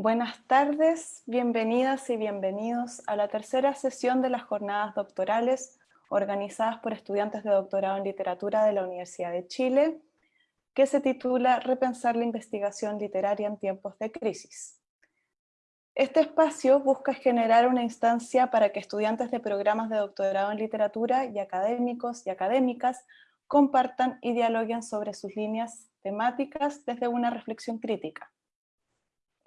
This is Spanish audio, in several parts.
Buenas tardes, bienvenidas y bienvenidos a la tercera sesión de las jornadas doctorales organizadas por estudiantes de doctorado en literatura de la Universidad de Chile, que se titula Repensar la investigación literaria en tiempos de crisis. Este espacio busca generar una instancia para que estudiantes de programas de doctorado en literatura y académicos y académicas compartan y dialoguen sobre sus líneas temáticas desde una reflexión crítica.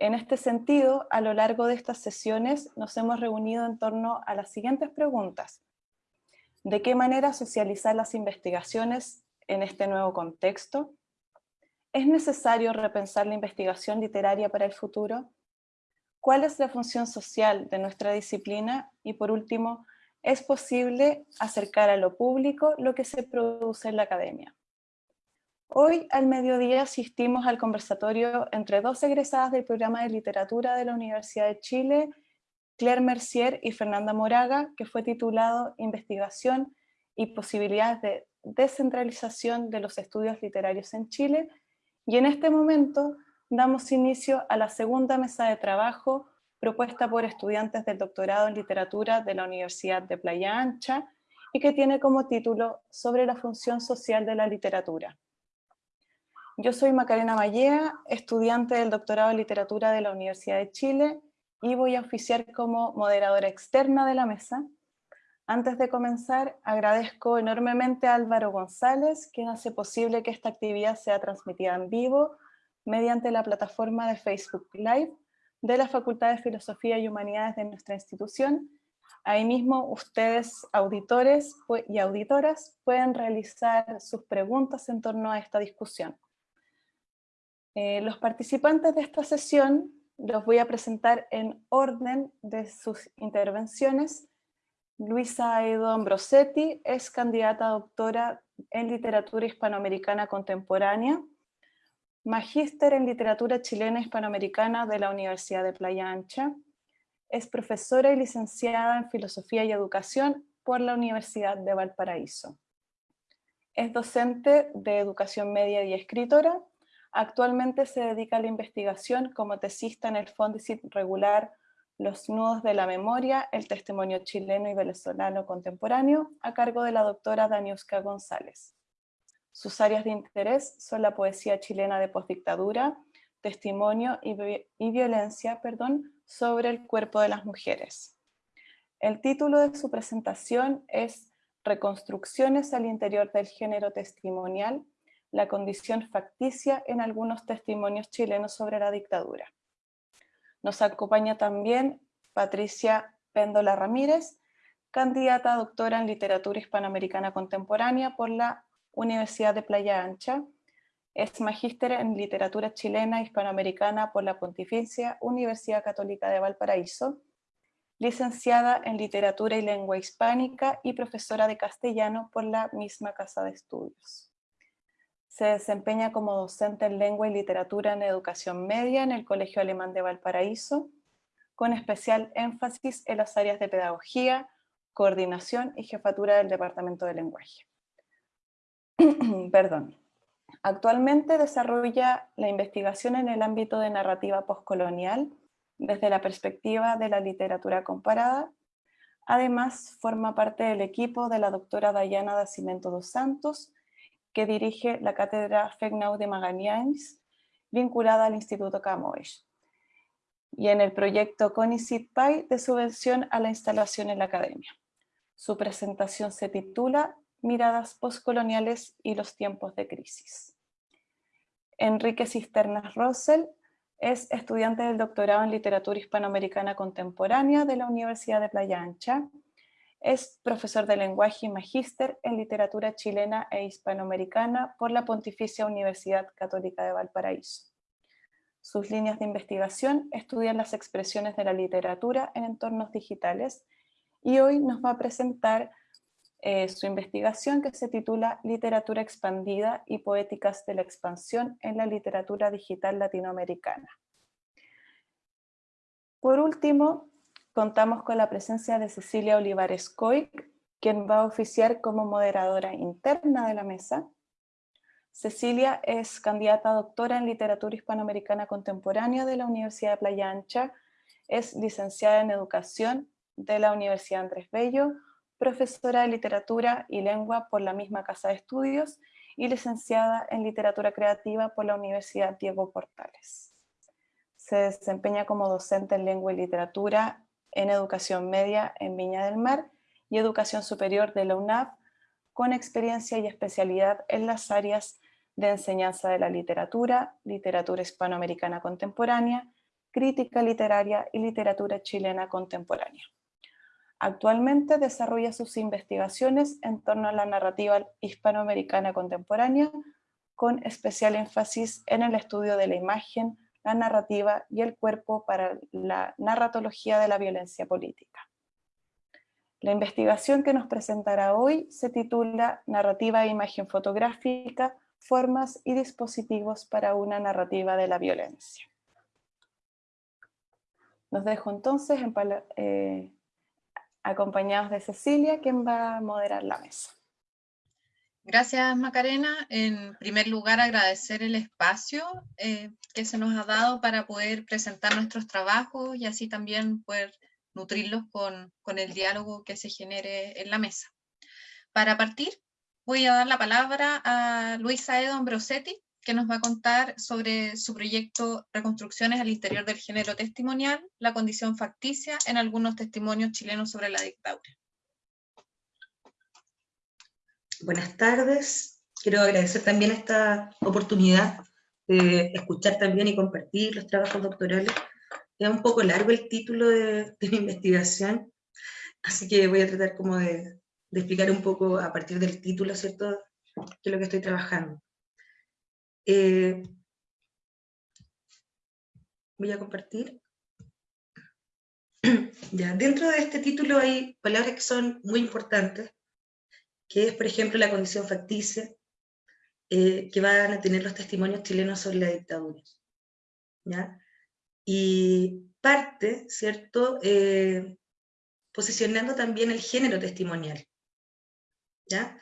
En este sentido, a lo largo de estas sesiones nos hemos reunido en torno a las siguientes preguntas. ¿De qué manera socializar las investigaciones en este nuevo contexto? ¿Es necesario repensar la investigación literaria para el futuro? ¿Cuál es la función social de nuestra disciplina? Y por último, ¿es posible acercar a lo público lo que se produce en la academia? Hoy al mediodía asistimos al conversatorio entre dos egresadas del programa de literatura de la Universidad de Chile, Claire Mercier y Fernanda Moraga, que fue titulado Investigación y posibilidades de descentralización de los estudios literarios en Chile, y en este momento damos inicio a la segunda mesa de trabajo propuesta por estudiantes del doctorado en literatura de la Universidad de Playa Ancha y que tiene como título Sobre la función social de la literatura. Yo soy Macarena Mallea, estudiante del doctorado en literatura de la Universidad de Chile y voy a oficiar como moderadora externa de la mesa. Antes de comenzar, agradezco enormemente a Álvaro González, quien hace posible que esta actividad sea transmitida en vivo mediante la plataforma de Facebook Live de la Facultad de Filosofía y Humanidades de nuestra institución. Ahí mismo ustedes, auditores y auditoras, pueden realizar sus preguntas en torno a esta discusión. Eh, los participantes de esta sesión los voy a presentar en orden de sus intervenciones. Luisa Edo Ambrosetti es candidata doctora en literatura hispanoamericana contemporánea, magíster en literatura chilena hispanoamericana de la Universidad de Playa Ancha, es profesora y licenciada en filosofía y educación por la Universidad de Valparaíso. Es docente de educación media y escritora Actualmente se dedica a la investigación como tesista en el Fondesit regular Los nudos de la memoria, el testimonio chileno y venezolano contemporáneo, a cargo de la doctora Daniuska González. Sus áreas de interés son la poesía chilena de postdictadura, testimonio y, y violencia perdón, sobre el cuerpo de las mujeres. El título de su presentación es Reconstrucciones al interior del género testimonial la condición facticia en algunos testimonios chilenos sobre la dictadura. Nos acompaña también Patricia Péndola Ramírez, candidata a doctora en literatura hispanoamericana contemporánea por la Universidad de Playa Ancha, es magíster en literatura chilena hispanoamericana por la Pontificia Universidad Católica de Valparaíso, licenciada en literatura y lengua hispánica y profesora de castellano por la misma Casa de Estudios. Se desempeña como docente en lengua y literatura en educación media en el Colegio Alemán de Valparaíso, con especial énfasis en las áreas de pedagogía, coordinación y jefatura del Departamento de Lenguaje. Perdón. Actualmente desarrolla la investigación en el ámbito de narrativa postcolonial desde la perspectiva de la literatura comparada. Además, forma parte del equipo de la doctora Dayana da Cimento dos Santos, que dirige la cátedra Fegnau de Magallanes, vinculada al Instituto Camões, y en el proyecto CONICIT PAI de subvención a la instalación en la academia. Su presentación se titula Miradas postcoloniales y los tiempos de crisis. Enrique Cisternas Rossell es estudiante del doctorado en literatura hispanoamericana contemporánea de la Universidad de Playa Ancha es profesor de lenguaje y magíster en literatura chilena e hispanoamericana por la Pontificia Universidad Católica de Valparaíso. Sus líneas de investigación estudian las expresiones de la literatura en entornos digitales y hoy nos va a presentar eh, su investigación que se titula Literatura expandida y poéticas de la expansión en la literatura digital latinoamericana. Por último, contamos con la presencia de Cecilia Olivares Coy, quien va a oficiar como moderadora interna de la mesa. Cecilia es candidata doctora en literatura hispanoamericana contemporánea de la Universidad de Playa Ancha, es licenciada en educación de la Universidad Andrés Bello, profesora de literatura y lengua por la misma casa de estudios y licenciada en literatura creativa por la Universidad Diego Portales. Se desempeña como docente en lengua y literatura en educación media en Viña del Mar y educación superior de la UNAV, con experiencia y especialidad en las áreas de enseñanza de la literatura, literatura hispanoamericana contemporánea, crítica literaria y literatura chilena contemporánea. Actualmente desarrolla sus investigaciones en torno a la narrativa hispanoamericana contemporánea, con especial énfasis en el estudio de la imagen, la narrativa y el cuerpo para la narratología de la violencia política. La investigación que nos presentará hoy se titula Narrativa e imagen fotográfica, formas y dispositivos para una narrativa de la violencia. Nos dejo entonces eh, acompañados de Cecilia, quien va a moderar la mesa. Gracias Macarena. En primer lugar agradecer el espacio eh, que se nos ha dado para poder presentar nuestros trabajos y así también poder nutrirlos con, el diálogo que se genere en la mesa. Para partir, voy a dar la palabra a Luisa Edo Ambrosetti, que nos va a contar sobre su proyecto Reconstrucciones al interior del género testimonial, la condición facticia en algunos testimonios chilenos sobre la dictadura. Buenas tardes, quiero agradecer también esta oportunidad de escuchar también y compartir los trabajos doctorales es un poco largo el título de, mi investigación, así que voy a tratar como de, explicar un poco a partir del título, ¿cierto?, es lo que estoy trabajando. Eh, voy a compartir. Ya, dentro de este título hay palabras que son muy importantes, que es, por ejemplo, la condición facticia, eh, que van a tener los testimonios chilenos sobre la dictadura. ¿ya? y parte, ¿cierto?, eh, posicionando también el género testimonial, ¿ya?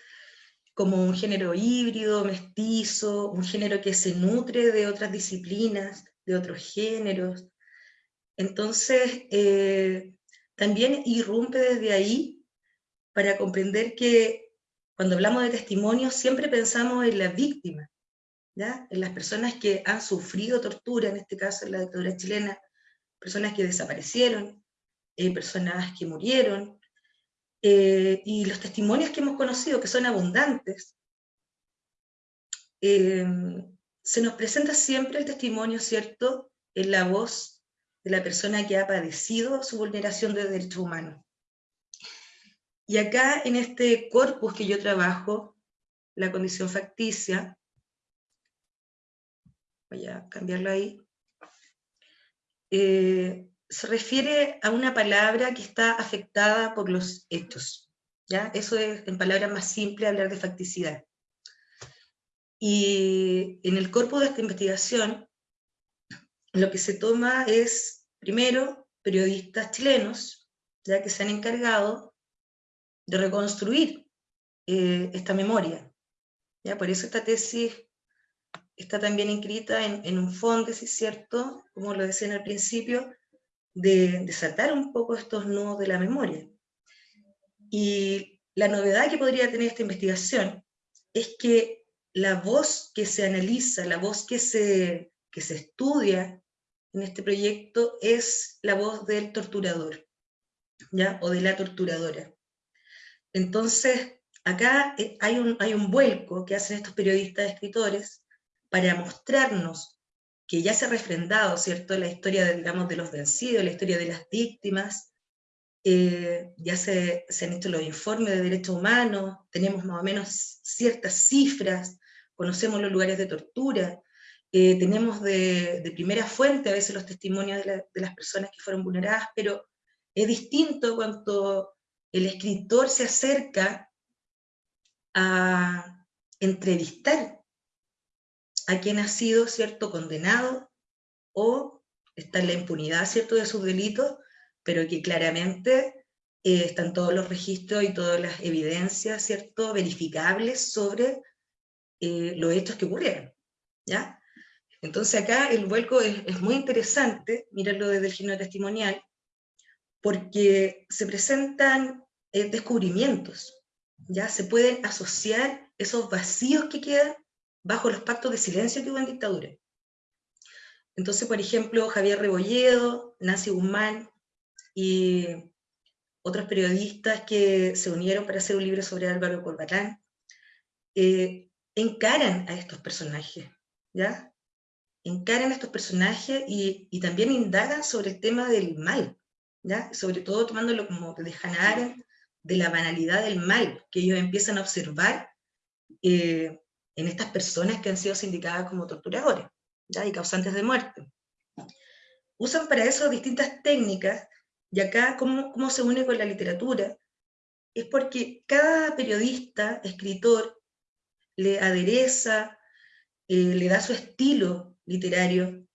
Como un género híbrido, mestizo, un género que se nutre de otras disciplinas, de otros géneros. Entonces, eh, también irrumpe desde ahí para comprender que cuando hablamos de testimonio siempre pensamos en la víctima, en las personas que han sufrido tortura, en este caso en la dictadura chilena, personas que desaparecieron, eh, personas que murieron, eh, y los testimonios que hemos conocido, que son abundantes, eh, se nos presenta siempre el testimonio, ¿cierto?, en la voz de la persona que ha padecido su vulneración de derechos humanos. Y acá, en este corpus que yo trabajo, la condición facticia, voy a cambiarlo ahí, eh, se refiere a una palabra que está afectada por los hechos. ¿ya? Eso es, en palabras más simples, hablar de facticidad. Y en el cuerpo de esta investigación, lo que se toma es, primero, periodistas chilenos, ya que se han encargado de reconstruir eh, esta memoria. ¿ya? Por eso esta tesis está también inscrita en, un fondo, es cierto, como lo decía en el principio, de desatar un poco estos nudos de la memoria. Y la novedad que podría tener esta investigación es que la voz que se analiza, la voz que se, que se estudia en este proyecto es la voz del torturador, ¿ya? o de la torturadora. Entonces, acá eh, hay un, hay un vuelco que hacen estos periodistas escritores para mostrarnos que ya se ha refrendado, ¿cierto?, la historia, de, digamos, de los vencidos, la historia de las víctimas, eh, ya se, han hecho los informes de derechos humanos, tenemos más o menos ciertas cifras, conocemos los lugares de tortura, eh, tenemos de, primera fuente a veces los testimonios de, de, las personas que fueron vulneradas, pero es distinto cuando el escritor se acerca a entrevistar a quien ha sido, ¿cierto?, condenado o está en la impunidad, ¿cierto?, de sus delitos, pero que claramente eh, están todos los registros y todas las evidencias, ¿cierto?, verificables sobre eh, los hechos que ocurrieron, ¿ya? Entonces acá el vuelco es, muy interesante, mirarlo desde el género testimonial, porque se presentan eh, descubrimientos, ya se pueden asociar esos vacíos que quedan bajo los pactos de silencio que hubo en dictadura. Entonces, por ejemplo, Javier Rebolledo, Nancy Guzmán y otros periodistas que se unieron para hacer un libro sobre Álvaro Corbatán, eh, encaran a estos personajes, ¿ya? Encaran a estos personajes y, y, también indagan sobre el tema del mal, Sobre todo tomándolo como de Hannah de la banalidad del mal, que ellos empiezan a observar eh, en estas personas que han sido sindicadas como torturadores ¿ya? y causantes de muerte. Usan para eso distintas técnicas, y acá cómo se une con la literatura, es porque cada periodista, escritor, le adereza, eh, le da su estilo literario.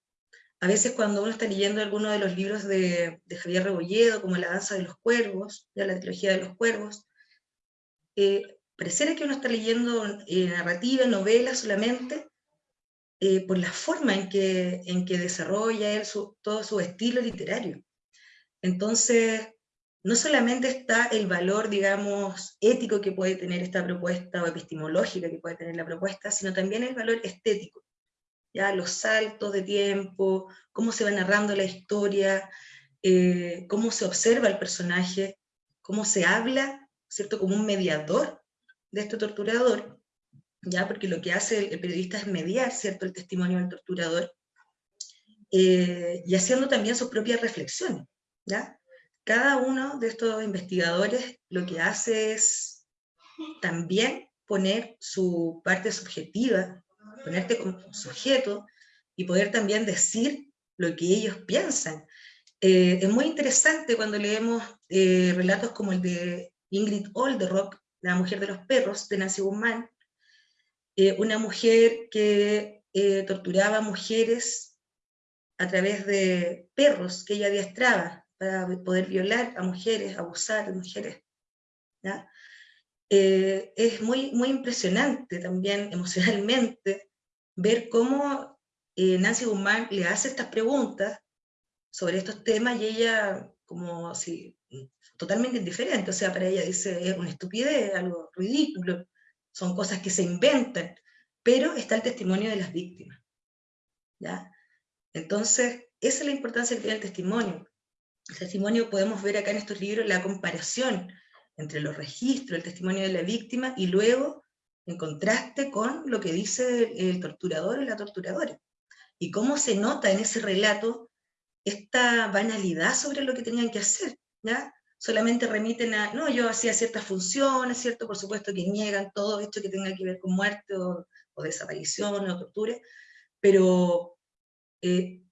A veces cuando uno está leyendo alguno de los libros de, Javier Rebolledo, como La danza de los cuervos, la trilogía de los cuervos, eh, que uno está leyendo eh, narrativa, novela solamente, eh, por la forma en que, en que desarrolla él todo su estilo literario. Entonces, no solamente está el valor, digamos, ético que puede tener esta propuesta o epistemológica que puede tener la propuesta, sino también el valor estético. Ya los saltos de tiempo, cómo se va narrando la historia, eh, cómo se observa el personaje, cómo se habla, ¿cierto? Como un mediador de este torturador, ¿ya? porque lo que hace el, periodista es mediar ¿cierto? el testimonio del torturador, eh, y haciendo también sus propias reflexiones. ¿ya? Cada uno de estos investigadores lo que hace es también poner su parte subjetiva, ponerte como sujeto, y poder también decir lo que ellos piensan. Eh, es muy interesante cuando leemos eh, relatos como el de Ingrid Olderock, la mujer de los perros, de Nancy Guzmán, eh, una mujer que eh, torturaba mujeres a través de perros que ella adiestraba para poder violar a mujeres, abusar de mujeres. Eh, es muy, muy impresionante también emocionalmente ver cómo Nancy Guzmán le hace estas preguntas sobre estos temas y ella como si totalmente indiferente, o sea, para ella dice, es una estupidez, algo ridículo, son cosas que se inventan, pero está el testimonio de las víctimas. ¿ya? Entonces, esa es la importancia que tiene el testimonio. El testimonio, podemos ver acá en estos libros la comparación entre los registros, el testimonio de la víctima, y luego en contraste con lo que dice el torturador o la torturadora. Y cómo se nota en ese relato esta banalidad sobre lo que tenían que hacer. ¿ya? solamente remiten a, no, yo hacía ciertas funciones, ¿cierto? Por supuesto que niegan todo esto que tenga que ver con muerte o, desaparición o tortura, pero eh,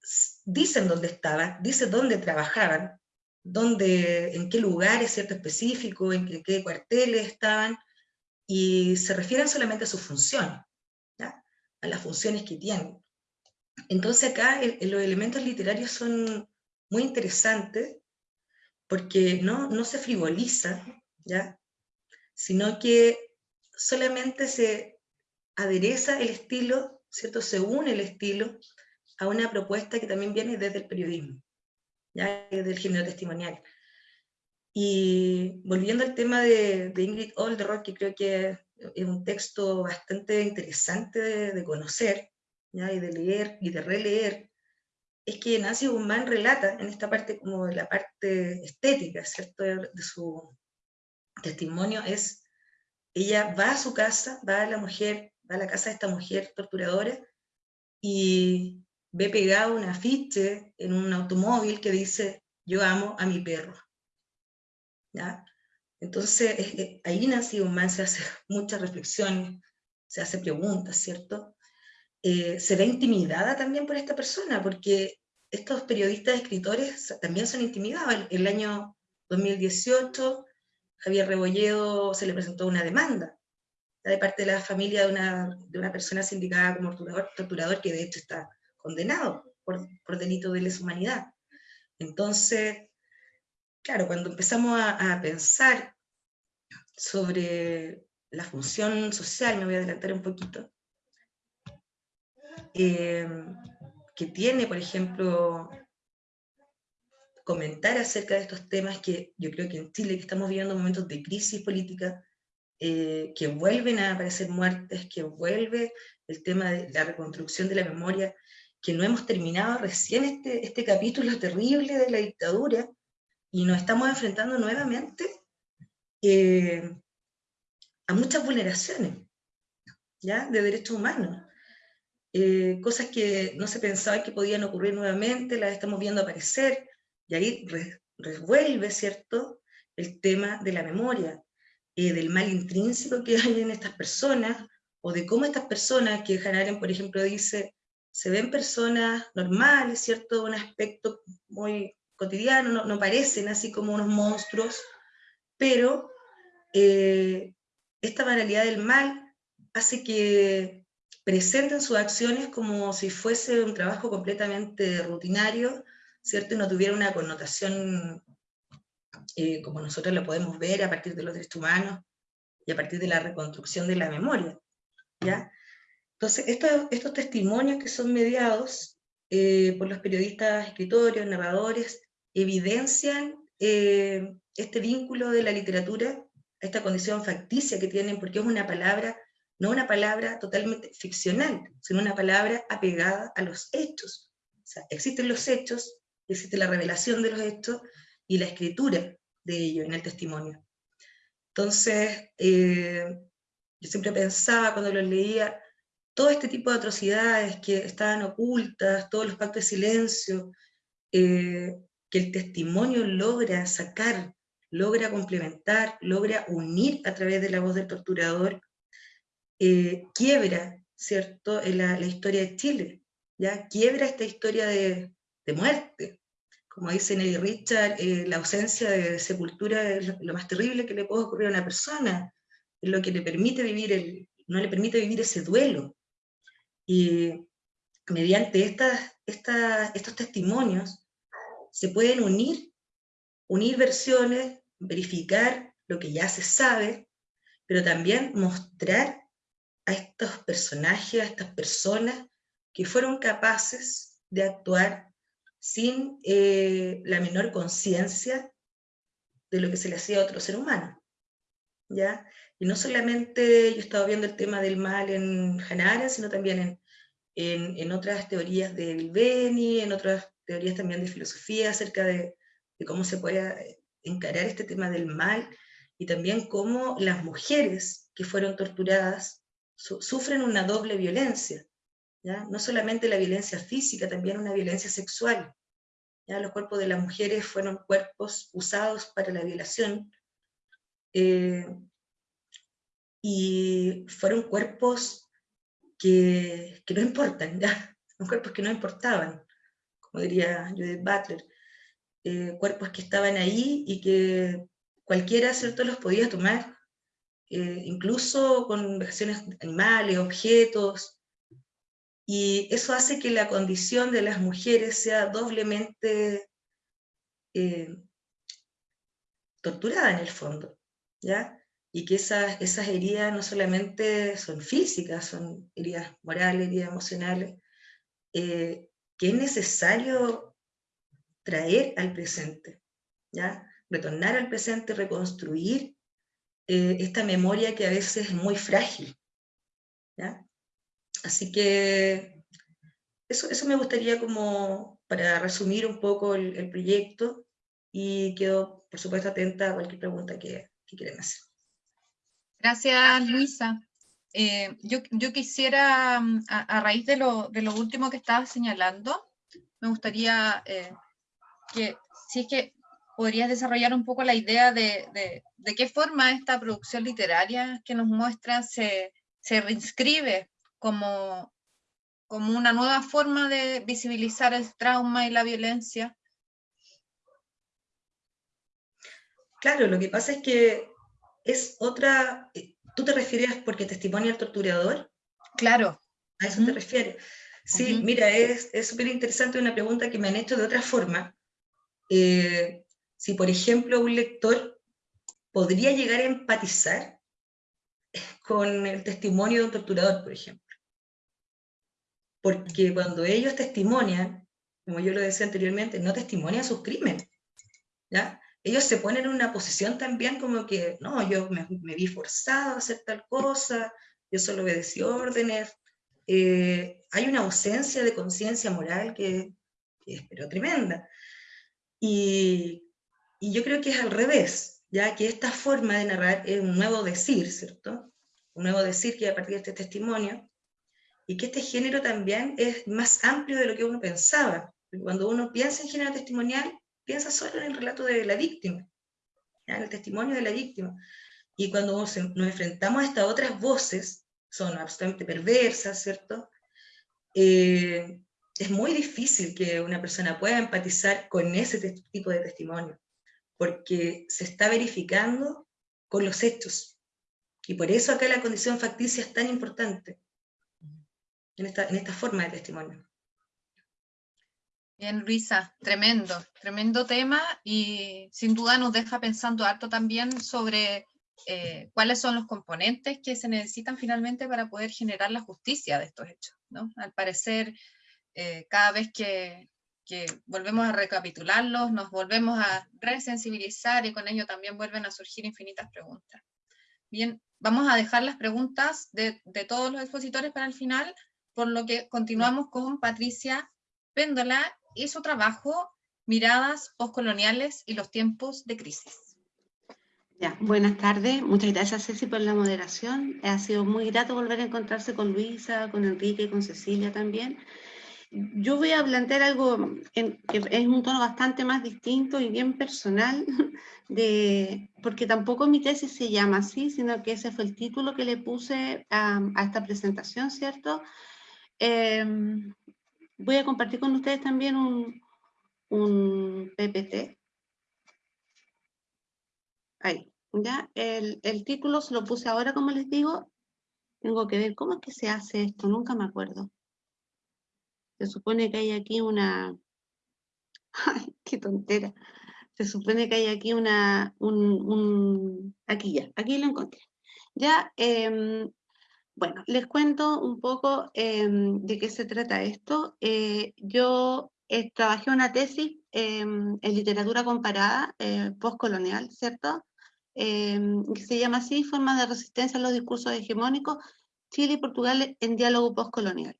dicen dónde estaban, dicen dónde trabajaban, dónde, en qué lugares, ¿cierto? Específico, en qué, cuarteles estaban, y se refieren solamente a sus funciones, a las funciones que tienen. Entonces acá los elementos literarios son muy interesantes, porque no, no se frivoliza, ¿ya? sino que solamente se adereza el estilo, ¿cierto? se une el estilo a una propuesta que también viene desde el periodismo, ¿ya? del género testimonial. Y volviendo al tema de, de Ingrid Olderock, que creo que es un texto bastante interesante de, conocer, ¿ya? y de leer y de releer, es que Nancy Guzmán relata en esta parte como la parte estética, ¿cierto? De, su testimonio es, ella va a su casa, va a la mujer, va a la casa de esta mujer torturadora y ve pegado un afiche en un automóvil que dice, yo amo a mi perro. ¿Ya? Entonces, ahí Nancy Guzmán se hace muchas reflexiones, se hace preguntas, ¿cierto? Eh, se ve intimidada también por esta persona, porque estos periodistas escritores también son intimidados. El, el año 2018, Javier Rebolledo se le presentó una demanda de parte de la familia de una, de una persona sindicada como torturador, torturador, que de hecho está condenado por, por delito de lesa humanidad. Entonces, claro, cuando empezamos a, pensar sobre la función social, me voy a adelantar un poquito, eh, que tiene, por ejemplo, comentar acerca de estos temas que yo creo que en Chile que estamos viviendo momentos de crisis política, eh, que vuelven a aparecer muertes, que vuelve el tema de la reconstrucción de la memoria, que no hemos terminado recién este, este capítulo terrible de la dictadura, y nos estamos enfrentando nuevamente eh, a muchas vulneraciones ¿ya? de derechos humanos. Eh, cosas que no se pensaba que podían ocurrir nuevamente, las estamos viendo aparecer, y ahí revuelve, ¿cierto?, el tema de la memoria, eh, del mal intrínseco que hay en estas personas, o de cómo estas personas, que Hanaren, por ejemplo, dice, se ven personas normales, ¿cierto?, un aspecto muy cotidiano, no, parecen así como unos monstruos, pero eh, esta banalidad del mal hace que presenten sus acciones como si fuese un trabajo completamente rutinario, ¿cierto? Y no tuviera una connotación eh, como nosotros lo podemos ver a partir de los derechos humanos y a partir de la reconstrucción de la memoria, ¿ya? Entonces, estos testimonios que son mediados eh, por los periodistas, escritores, narradores, evidencian eh, este vínculo de la literatura, esta condición facticia que tienen, porque es una palabra, no una palabra totalmente ficcional, sino una palabra apegada a los hechos. O sea, existen los hechos, existe la revelación de los hechos y la escritura de ellos en el testimonio. Entonces, eh, yo siempre pensaba cuando los leía, todo este tipo de atrocidades que estaban ocultas, todos los pactos de silencio, eh, que el testimonio logra sacar, logra complementar, logra unir a través de la voz del torturador, eh, quiebra, ¿cierto?, la, historia de Chile, ¿ya? Quiebra esta historia de, muerte. Como dice Nelly Richard, eh, la ausencia de sepultura es lo, más terrible que le puede ocurrir a una persona, es lo que le permite vivir, el, no le permite vivir ese duelo. Y mediante estas, estas, estos testimonios, se pueden unir, unir versiones, verificar lo que ya se sabe, pero también mostrar a estos personajes, a estas personas que fueron capaces de actuar sin eh, la menor conciencia de lo que se le hacía a otro ser humano. ¿ya? Y no solamente yo estaba viendo el tema del mal en Hannah sino también en, en, en, otras teorías de Bilbeni, en otras teorías también de filosofía acerca de, cómo se puede encarar este tema del mal, y también cómo las mujeres que fueron torturadas sufren una doble violencia, ¿ya? no solamente la violencia física, también una violencia sexual. ¿ya? Los cuerpos de las mujeres fueron cuerpos usados para la violación, eh, y fueron cuerpos que, que no importan, ¿ya? cuerpos que no importaban como diría Judith Butler, eh, cuerpos que estaban ahí y que cualquiera ¿cierto? los podía tomar, eh, incluso con vejaciones animales, objetos, y eso hace que la condición de las mujeres sea doblemente eh, torturada en el fondo, ¿ya? Y que esas, esas heridas no solamente son físicas, son heridas morales, heridas emocionales, que es necesario traer al presente, ¿ya? retornar al presente, reconstruir eh, esta memoria que a veces es muy frágil. ¿ya? Así que eso, eso me gustaría como para resumir un poco el, proyecto y quedo, por supuesto, atenta a cualquier pregunta que, que quieran hacer. Gracias, Luisa. Eh, yo, quisiera, mm, a, raíz de lo, último que estabas señalando, me gustaría eh, que, si es que podrías desarrollar un poco la idea de, qué forma esta producción literaria que nos muestra se, reinscribe como, como una nueva forma de visibilizar el trauma y la violencia. Claro, lo que pasa es que es otra, ¿Tú te refieres porque testimonia el torturador? Claro. ¿A eso te refieres? Sí, mira, es súper interesante una pregunta que me han hecho de otra forma. Eh, si, por ejemplo, un lector podría llegar a empatizar con el testimonio de un torturador, por ejemplo. porque cuando ellos testimonian, como yo lo decía anteriormente, no testimonian sus crímenes, ¿ya? Ellos se ponen en una posición también como que, no, yo me, vi forzado a hacer tal cosa, yo solo obedecí órdenes, eh, hay una ausencia de conciencia moral que, que, es pero tremenda. Y, y yo creo que es al revés, ya que esta forma de narrar es un nuevo decir, ¿cierto? Un nuevo decir que a partir de este testimonio, y que este género también es más amplio de lo que uno pensaba. Cuando uno piensa en género testimonial, piensa solo en el relato de la víctima, en el testimonio de la víctima. Y cuando nos enfrentamos a estas otras voces, son absolutamente perversas, ¿cierto? Eh, es muy difícil que una persona pueda empatizar con ese tipo de testimonio, porque se está verificando con los hechos. Y por eso acá la condición facticia es tan importante en esta, en esta forma de testimonio. Bien, Luisa, tremendo, tremendo tema y sin duda nos deja pensando harto también sobre eh, cuáles son los componentes que se necesitan finalmente para poder generar la justicia de estos hechos. ¿no? Al parecer, eh, cada vez que, volvemos a recapitularlos, nos volvemos a resensibilizar y con ello también vuelven a surgir infinitas preguntas. Bien, vamos a dejar las preguntas de, de todos los expositores para el final, por lo que continuamos con Patricia Péndola y su trabajo Miradas postcoloniales y los tiempos de crisis. Ya, buenas tardes, muchas gracias Ceci por la moderación. Ha sido muy grato volver a encontrarse con Luisa, con Enrique, con Cecilia también. Yo voy a plantear algo que es un tono bastante más distinto y bien personal, de, porque tampoco mi tesis se llama así, sino que ese fue el título que le puse a, a esta presentación, ¿cierto? Em, voy a compartir con ustedes también un, un PPT. Ahí, ya, el, el, título se lo puse ahora, como les digo. Tengo que ver cómo es que se hace esto, nunca me acuerdo. Se supone que hay aquí una... ¡Ay, qué tontera! Se supone que hay aquí una... Un, un... Aquí ya, aquí lo encontré. Ya, eh, bueno, les cuento un poco em, de qué se trata esto. Eh, yo eh, trabajé una tesis em, en literatura comparada eh, postcolonial, ¿cierto? Em, que se llama así, Formas de resistencia a los discursos hegemónicos, Chile y Portugal en diálogo postcolonial.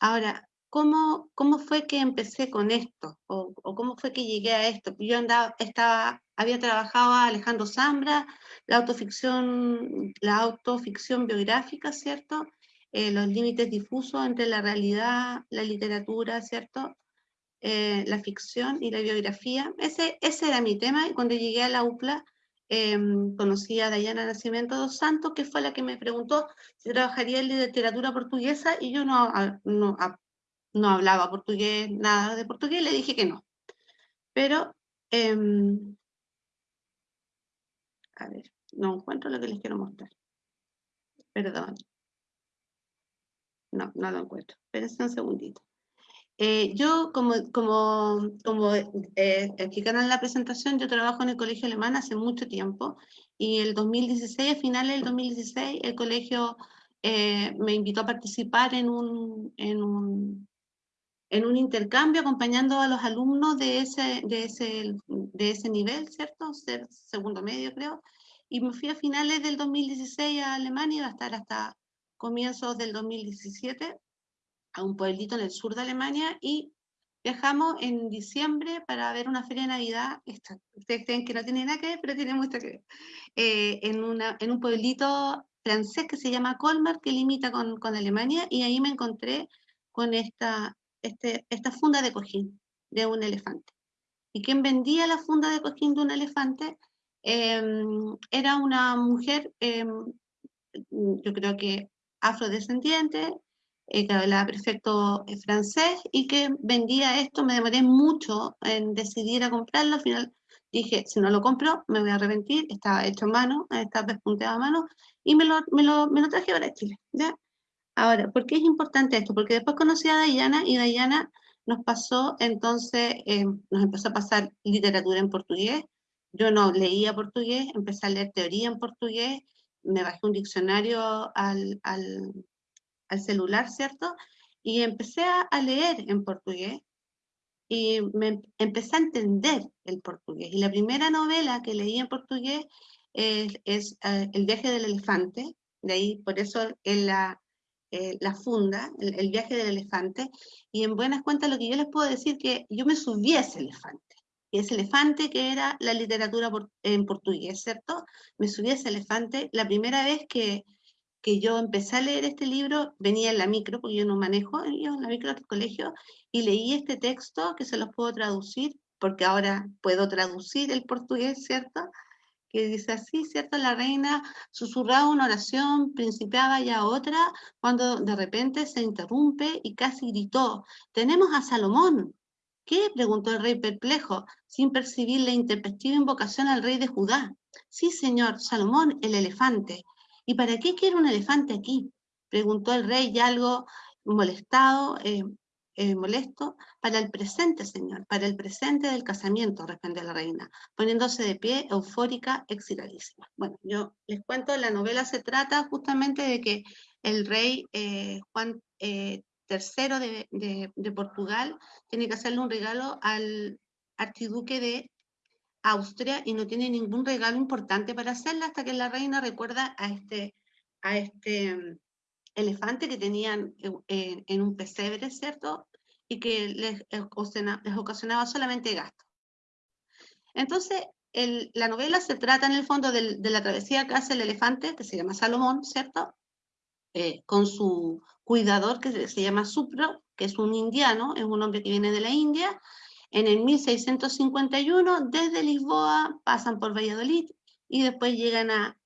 Ahora, ¿cómo, cómo fue que empecé con esto? O, o, cómo fue que llegué a esto? Yo andaba, estaba, había trabajado a Alejandro Zambra, la autoficción, la autoficción biográfica, ¿cierto? Eh, los límites difusos entre la realidad, la literatura, ¿cierto? Eh, la ficción y la biografía. Ese, ese era mi tema y cuando llegué a la UPLA eh, conocí a Dayana Nacimiento dos Santos, que fue la que me preguntó si trabajaría en literatura portuguesa y yo no, no, no hablaba portugués, nada de portugués, le dije que no. Pero em, a ver, no encuentro lo que les quiero mostrar. Perdón. No, no lo encuentro. Espérense un segundito. Eh, yo, como, como, como eh, explicaron en la presentación, yo trabajo en el colegio alemán hace mucho tiempo y el 2016, a finales del 2016, el colegio eh, me invitó a participar en un, en un, en un intercambio acompañando a los alumnos de ese, de ese, de ese nivel, ¿cierto? Ser segundo medio, creo. Y me fui a finales del 2016 a Alemania, iba a estar hasta comienzos del 2017, a un pueblito en el sur de Alemania, y viajamos en diciembre para ver una feria de Navidad, esta, ustedes creen que no tiene nada que ver, pero tiene mucho que ver, eh, en, una, en un pueblito francés que se llama Colmar, que limita con, con Alemania, y ahí me encontré con esta, este, esta funda de cojín de un elefante. Y quien vendía la funda de cojín de un elefante em, era una mujer, em, yo creo que afrodescendiente, eh, que hablaba perfecto eh, francés y que vendía esto. Me demoré mucho en decidir a comprarlo. Al final dije, si no lo compro, me voy a arrepentir. Estaba hecho a mano, estaba despunteado a mano y me lo, me lo, me lo traje para Chile. Ahora, ¿por qué es importante esto? Porque después conocí a Dayana y Dayana nos pasó, entonces, eh, nos empezó a pasar literatura en portugués. Yo no leía portugués, empecé a leer teoría en portugués, me bajé un diccionario al, al, al celular, ¿cierto? Y empecé a, leer en portugués y me empecé a entender el portugués. Y la primera novela que leí en portugués es, eh, El viaje del elefante, de ahí por eso en la, eh, la funda, el, viaje del elefante, y en buenas cuentas lo que yo les puedo decir que yo me subí a ese elefante, y ese elefante que era la literatura en portugués, ¿cierto? Me subí a ese elefante, la primera vez que, que yo empecé a leer este libro, venía en la micro, porque yo no manejo, yo en la micro del colegio, y leí este texto que se los puedo traducir, porque ahora puedo traducir el portugués, ¿cierto? Que dice así, ¿cierto? La reina susurraba una oración, principiaba ya otra, cuando de repente se interrumpe y casi gritó, tenemos a Salomón. ¿Qué? preguntó el rey perplejo, sin percibir la intempestiva invocación al rey de Judá. Sí, señor, Salomón, el elefante. ¿Y para qué quiere un elefante aquí? preguntó el rey ya algo molestado, eh, eh, molesto, para el presente, señor, para el presente del casamiento, respondió la reina, poniéndose de pie, eufórica, excitadísima. Bueno, yo les cuento, la novela se trata justamente de que el rey eh, Juan III eh, de, Portugal tiene que hacerle un regalo al archiduque de Austria y no tiene ningún regalo importante para hacerle hasta que la reina recuerda a este, a este elefante que tenían en, un pesebre, ¿cierto? Y que les, ocasionaba, solamente gasto. Entonces, la novela se trata en el fondo de, la travesía que hace el elefante, que se llama Salomón, ¿cierto? Eh, con su cuidador que se, llama Supro, que es un indiano, es un hombre que viene de la India. En el 1651, desde Lisboa, pasan por Valladolid y después llegan a,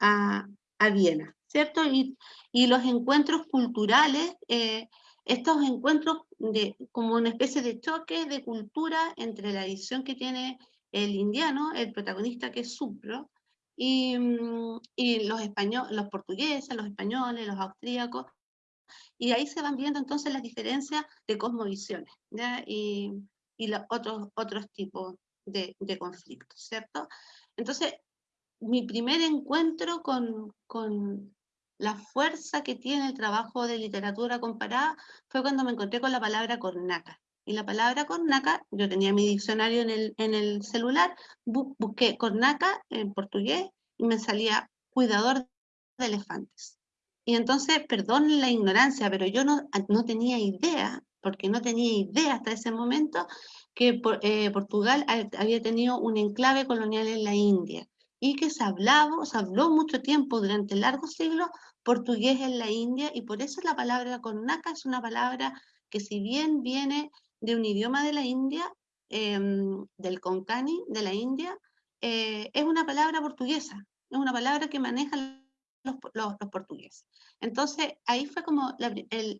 a, a Viena, ¿cierto? Y, y los encuentros culturales, eh, estos encuentros de, como una especie de choque de cultura entre la edición que tiene el indiano, el protagonista que es Supro, y, mm, y los, españoles, los portugueses, los españoles, los austríacos, y ahí se van viendo entonces las diferencias de cosmovisiones y, y los otros, otros tipos de, de, conflictos, ¿cierto? Entonces, mi primer encuentro con, con, la fuerza que tiene el trabajo de literatura comparada fue cuando me encontré con la palabra cornaca. Y la palabra cornaca, yo tenía mi diccionario en el, en el celular, busqué cornaca en portugués y me salía cuidador de elefantes. Y entonces, perdón la ignorancia, pero yo no, no tenía idea, porque no tenía idea hasta ese momento, que eh, Portugal había tenido un enclave colonial en la India y que se hablaba, se habló mucho tiempo durante largos siglos portugués en la India y por eso la palabra cornaca es una palabra que si bien viene de un idioma de la India, em, del Konkani de la India, eh, es una palabra portuguesa, es una palabra que manejan los, los, portugueses. Entonces ahí fue como la,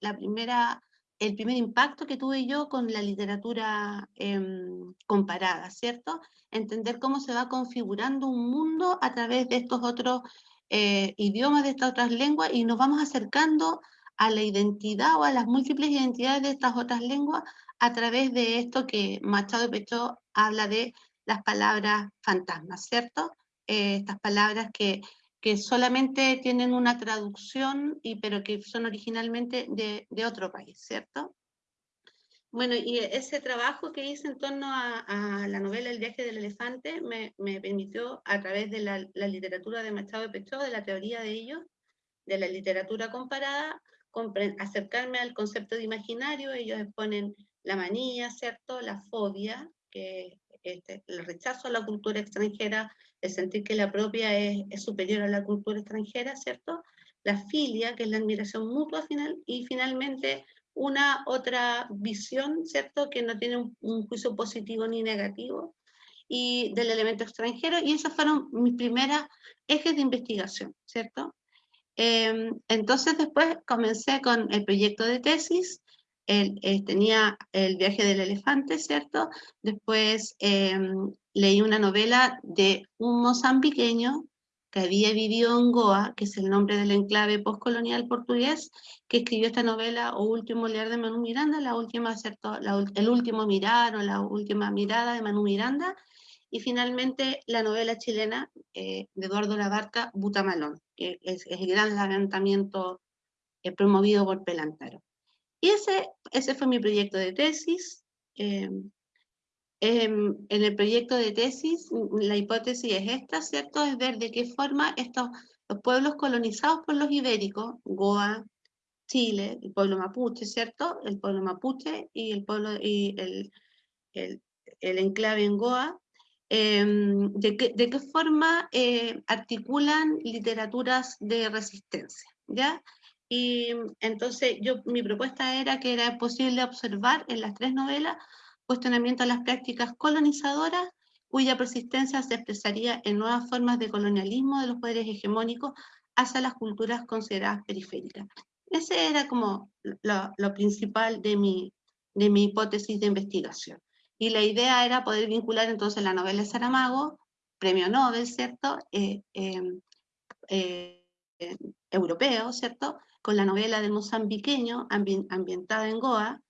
la primera el primer impacto que tuve yo con la literatura em, comparada, ¿cierto? Entender cómo se va configurando un mundo a través de estos otros eh, idiomas, de estas otras lenguas, y nos vamos acercando a la identidad o a las múltiples identidades de estas otras lenguas a través de esto que Machado Pecho habla de las palabras fantasmas, ¿cierto? Eh, estas palabras que que solamente tienen una traducción, y, pero que son originalmente de, otro país, ¿cierto? Bueno, y ese trabajo que hice en torno a, la novela El viaje del elefante me, permitió, a través de la, la, literatura de Machado de Pechó, de la teoría de ellos, de la literatura comparada, acercarme al concepto de imaginario, ellos exponen la manía, ¿cierto? La fobia, que este, el rechazo a la cultura extranjera, el sentir que la propia es, superior a la cultura extranjera, ¿cierto? La filia, que es la admiración mutua final, y finalmente una otra visión, ¿cierto? Que no tiene un, juicio positivo ni negativo, y del elemento extranjero, y esos fueron mis primeras ejes de investigación, ¿cierto? Em, entonces después comencé con el proyecto de tesis, él, eh, tenía el viaje del elefante, ¿cierto? Después em, leí una novela de un mozambiqueño que había vivido en Goa, que es el nombre del enclave postcolonial portugués, que escribió esta novela, O Último Leer de Manu Miranda, la última, ¿cierto? el último mirar o la última mirada de Manu Miranda, y finalmente la novela chilena eh, de Eduardo Labarca, Butamalón, que es, el gran levantamiento eh, promovido por Pelantaro. Y ese, ese fue mi proyecto de tesis. Em, em, en el proyecto de tesis, la hipótesis es esta, ¿cierto? Es ver de qué forma estos los pueblos colonizados por los ibéricos, Goa, Chile, el pueblo mapuche, ¿cierto? El pueblo mapuche y el pueblo y el, el, enclave en Goa, em, de, qué, de, qué, forma eh, articulan literaturas de resistencia, ¿ya? Y entonces yo, mi propuesta era que era posible observar en las tres novelas cuestionamiento a las prácticas colonizadoras cuya persistencia se expresaría en nuevas formas de colonialismo de los poderes hegemónicos hacia las culturas consideradas periféricas. Ese era como lo, lo principal de mi, de mi hipótesis de investigación. Y la idea era poder vincular entonces la novela de Saramago, premio Nobel, ¿cierto? Eh, eh, eh, europeo, ¿cierto? Con la novela del mozambiqueño ambientada en Goa,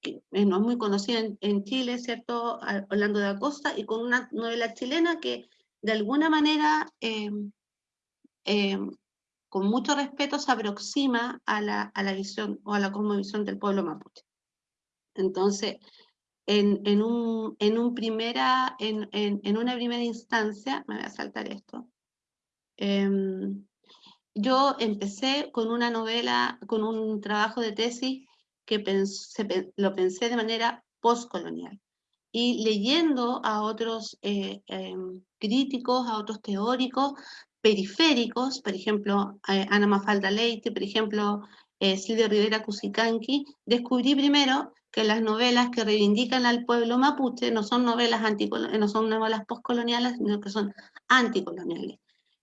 que no es muy conocida en, Chile, ¿cierto? Orlando de Acosta, y con una novela chilena que de alguna manera, em, em, con mucho respeto, se aproxima a la, a la visión o a la cosmovisión del pueblo mapuche. Entonces, en, en, un, en, un primera, en, en, una primera instancia, me voy a saltar esto, em, yo empecé con una novela, con un trabajo de tesis que lo pensé de manera postcolonial. Y leyendo a otros eh, em, críticos, a otros teóricos periféricos, por ejemplo, eh, Ana Mafalda Leite, por ejemplo, eh, Silvia Rivera Cusicanqui, descubrí primero que las novelas que reivindican al pueblo mapuche no son novelas, no son novelas postcoloniales, sino que son anticoloniales.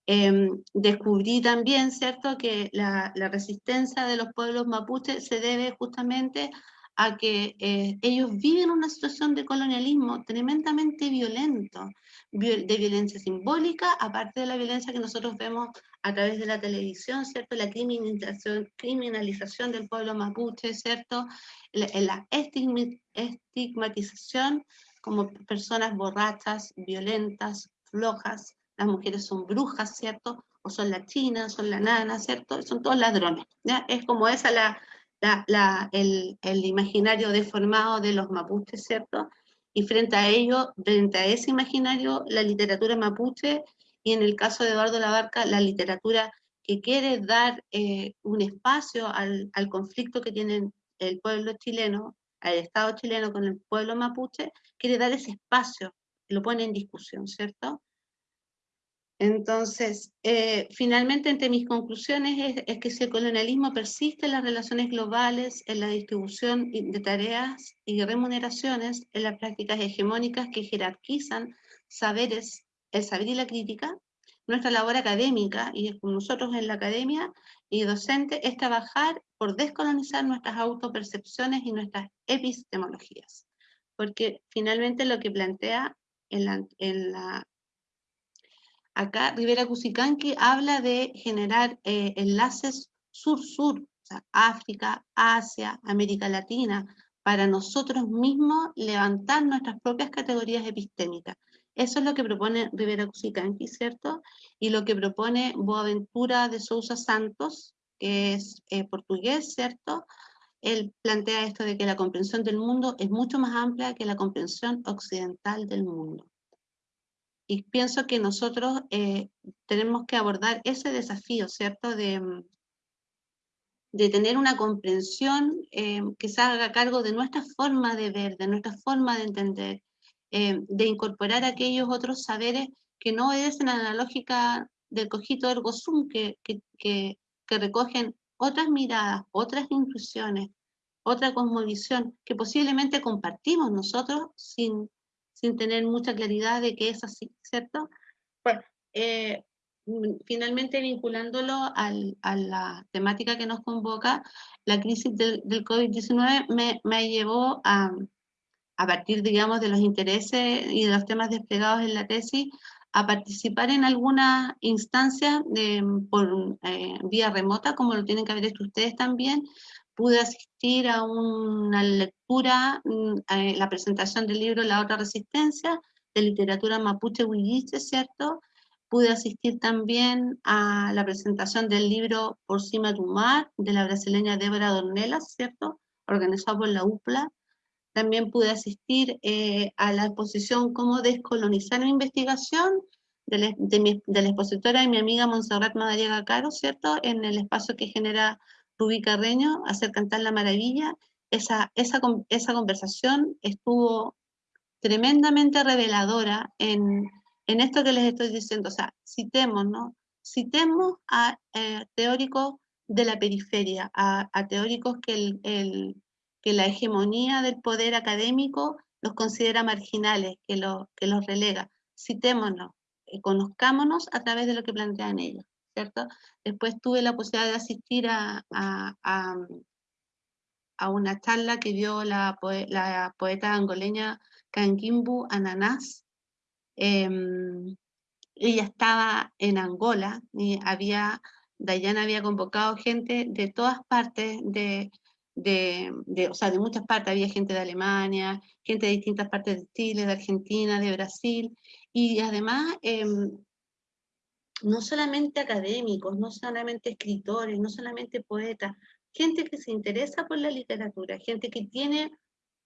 Em, descubrí también, ¿cierto?, que la, resistencia de los pueblos mapuches se debe justamente a que eh, ellos viven una situación de colonialismo tremendamente violento, de violencia simbólica, aparte de la violencia que nosotros vemos a través de la televisión, ¿cierto? La criminalización, criminalización del pueblo mapuche, ¿cierto? La, la estigmatización como personas borrachas, violentas, flojas, las mujeres son brujas, ¿cierto? O son las chinas, son la nana, ¿cierto? Son todos ladrones. Es como esa la, el, el, imaginario deformado de los mapuches, ¿cierto? Y frente a ello, frente a ese imaginario, la literatura mapuche, y en el caso de Eduardo Labarca, la literatura que quiere dar eh, un espacio al, conflicto que tiene el pueblo chileno, al Estado chileno con el pueblo mapuche, quiere dar ese espacio, lo pone en discusión, ¿cierto? Entonces, eh, finalmente, entre mis conclusiones es, que si el colonialismo persiste en las relaciones globales, en la distribución de tareas y remuneraciones, en las prácticas hegemónicas que jerarquizan saberes, el saber y la crítica, nuestra labor académica, y nosotros en la academia y docente, es trabajar por descolonizar nuestras autopercepciones y nuestras epistemologías. Porque finalmente lo que plantea en la, en la Acá Rivera Cusicanqui habla de generar eh, enlaces sur-sur, o sea, África, Asia, América Latina, para nosotros mismos levantar nuestras propias categorías epistémicas. Eso es lo que propone Rivera Cusicanqui, ¿cierto? Y lo que propone Boaventura de Sousa Santos, que es eh, portugués, ¿cierto? Él plantea esto de que la comprensión del mundo es mucho más amplia que la comprensión occidental del mundo. Y pienso que nosotros eh, tenemos que abordar ese desafío, ¿cierto? De, mm, de tener una comprensión eh, que se haga cargo de nuestra forma de ver, de nuestra forma de entender, eh, de incorporar aquellos otros saberes que no obedecen a la lógica del cogito ergo sum, que, que, recogen otras miradas, otras intuiciones, otra cosmovisión que posiblemente compartimos nosotros sin, sin tener mucha claridad de que es así, ¿cierto? Bueno, eh, mm, finalmente vinculándolo al, a la temática que nos convoca, la crisis del, del COVID-19 me, me, llevó a, a partir, digamos, de los intereses y de los temas desplegados en la tesis, a participar en algunas instancias por eh, vía remota, como lo tienen que haber hecho ustedes también, pude asistir a una lectura, mm, la presentación del libro La otra resistencia, de literatura mapuche huilliche, ¿cierto? Pude asistir también a la presentación del libro Por cima de mar, de la brasileña Débora Dornelas, ¿cierto? organizado por la UPLA. También pude asistir eh, a la exposición Cómo descolonizar la investigación de la, de, expositora y mi amiga Montserrat Madariaga Caro, ¿cierto? En el espacio que genera Rubí Carreño, Hacer Cantar la Maravilla. Esa, esa, esa conversación estuvo tremendamente reveladora en, en esto que les estoy diciendo. O sea, citemos, ¿no? Citemos a eh, teóricos de la periferia, a, teóricos que, el, que la hegemonía del poder académico los considera marginales, que, lo, que los relega. Citémonos, eh, conozcámonos a través de lo que plantean ellos, Después tuve la posibilidad de asistir a, a, una charla que dio la, poeta angoleña Kangimbu Ananás, em, ella estaba en Angola y había, Dayana había convocado gente de todas partes, de, de, o sea, de muchas partes, había gente de Alemania, gente de distintas partes de Chile, de Argentina, de Brasil, y además, em, no solamente académicos, no solamente escritores, no solamente poetas, gente que se interesa por la literatura, gente que tiene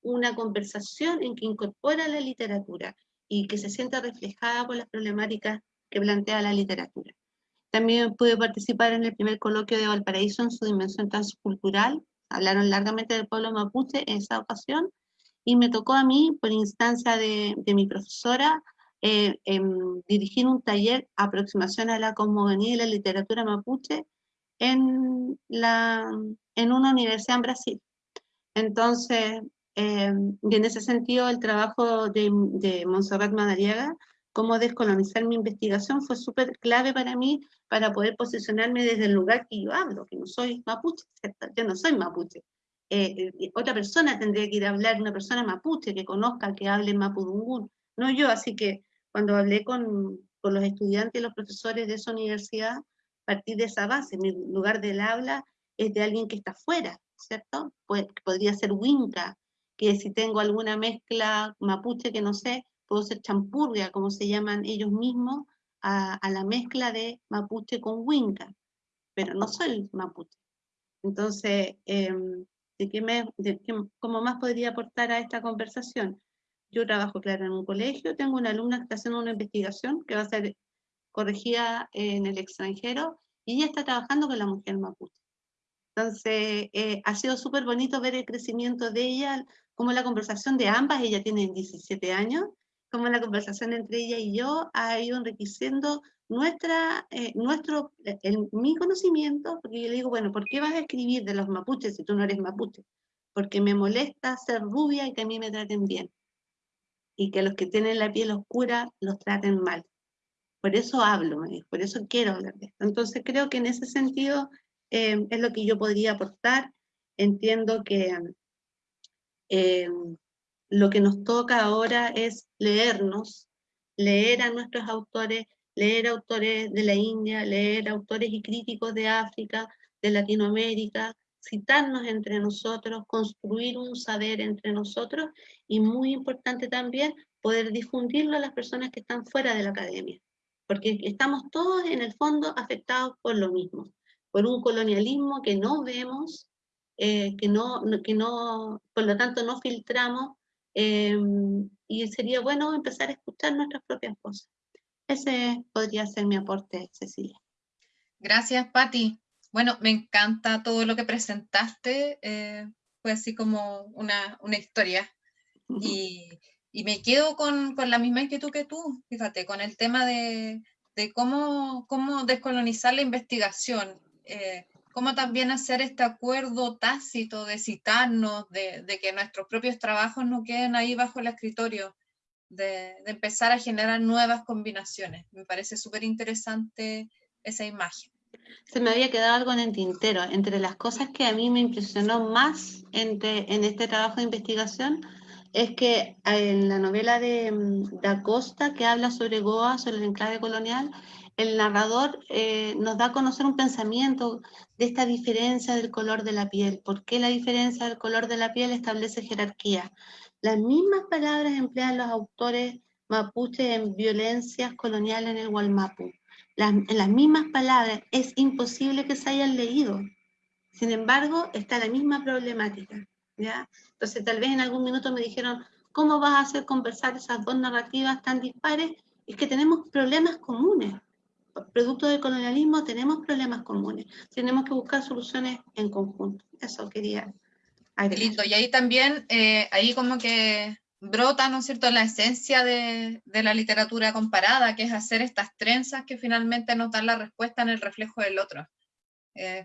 una conversación en que incorpora la literatura y que se sienta reflejada por las problemáticas que plantea la literatura. También pude participar en el primer coloquio de Valparaíso en su dimensión transcultural. Hablaron largamente del pueblo mapuche en esa ocasión y me tocó a mí, por instancia de, mi profesora, eh, em, dirigir un taller aproximación a la cosmogonía y la literatura mapuche en, la, en una universidad en Brasil. Entonces, Em, y en ese sentido, el trabajo de, de Montserrat Madariaga, cómo descolonizar mi investigación, fue súper clave para mí para poder posicionarme desde el lugar que yo hablo, que no soy mapuche, yo no soy mapuche. Eh, eh, otra persona tendría que ir a hablar, una persona mapuche que conozca, que hable mapudungún, no yo, así que cuando hablé con, con los estudiantes y los profesores de esa universidad, partí de esa base, mi lugar del habla es de alguien que está fuera, ¿cierto? Pues, podría ser Winca, que si tengo alguna mezcla mapuche que no sé, puedo ser champurria, como se llaman ellos mismos, a, la mezcla de mapuche con huinca, pero no soy mapuche. Entonces, em, ¿de qué me, ¿cómo más podría aportar a esta conversación? Yo trabajo, claro, en un colegio, tengo una alumna que está haciendo una investigación que va a ser corregida en el extranjero, y ella está trabajando con la mujer mapuche. Entonces, eh, ha sido súper bonito ver el crecimiento de ella, como la conversación de ambas, ella tiene 17 años, como la conversación entre ella y yo ha ido enriqueciendo nuestra, eh, nuestro, el, mi conocimiento, porque yo le digo, bueno, ¿por qué vas a escribir de los mapuches si tú no eres mapuche? Porque me molesta ser rubia y que a mí me traten bien. Y que los que tienen la piel oscura los traten mal. Por eso hablo, por eso quiero hablar de esto. Entonces creo que en ese sentido eh, es lo que yo podría aportar. Entiendo que eh, lo que nos toca ahora es leernos, leer a nuestros autores, leer autores de la India, leer autores y críticos de África, de Latinoamérica, citarnos entre nosotros, construir un saber entre nosotros y muy importante también poder difundirlo a las personas que están fuera de la academia, porque estamos todos en el fondo afectados por lo mismo, por un colonialismo que no vemos, eh, que, no, que no, por lo tanto no filtramos, eh, y sería bueno empezar a escuchar nuestras propias voces. Ese podría ser mi aporte, Cecilia. Gracias, Patti. Bueno, me encanta todo lo que presentaste, eh, fue así como una, una historia. Y, y, me quedo con, con, la misma inquietud que tú, fíjate, con el tema de, de cómo, cómo descolonizar la investigación. Eh, cómo también hacer este acuerdo tácito de citarnos, de, que nuestros propios trabajos no queden ahí bajo el escritorio, de, empezar a generar nuevas combinaciones. Me parece súper interesante esa imagen. Se me había quedado algo en el tintero. Entre las cosas que a mí me impresionó más en este trabajo de investigación es que en la novela de mm, Da Costa, que habla sobre Goa, sobre el enclave colonial, el narrador eh, nos da a conocer un pensamiento de esta diferencia del color de la piel. ¿Por qué la diferencia del color de la piel establece jerarquía? Las mismas palabras emplean los autores mapuche en violencias coloniales en el Gualmapu. Las, en las mismas palabras es imposible que se hayan leído. Sin embargo, está la misma problemática. ¿ya? Entonces tal vez en algún minuto me dijeron, ¿cómo vas a hacer conversar esas dos narrativas tan dispares? Es que tenemos problemas comunes. Producto del colonialismo tenemos problemas comunes. Tenemos que buscar soluciones en conjunto. Eso quería Listo, y ahí también, eh, ahí como que brota, ¿no es cierto?, la esencia de, la literatura comparada, que es hacer estas trenzas que finalmente nos dan la respuesta en el reflejo del otro.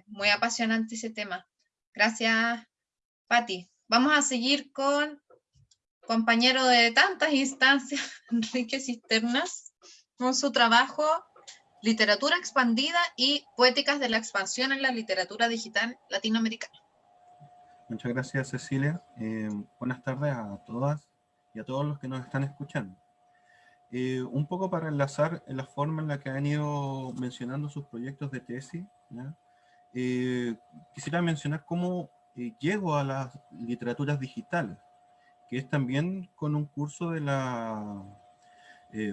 Muy apasionante ese tema. Gracias, Patti. Vamos a seguir con compañero de tantas instancias, Enrique Cisternas, con su trabajo Literatura expandida y poéticas de la expansión en la literatura digital latinoamericana. Muchas gracias, Cecilia. Eh, buenas tardes a todas y a todos los que nos están escuchando. Eh, un poco para enlazar en la forma en la que han ido mencionando sus proyectos de tesis, eh, quisiera mencionar cómo eh, llego a las literaturas digitales, que es también con un curso de la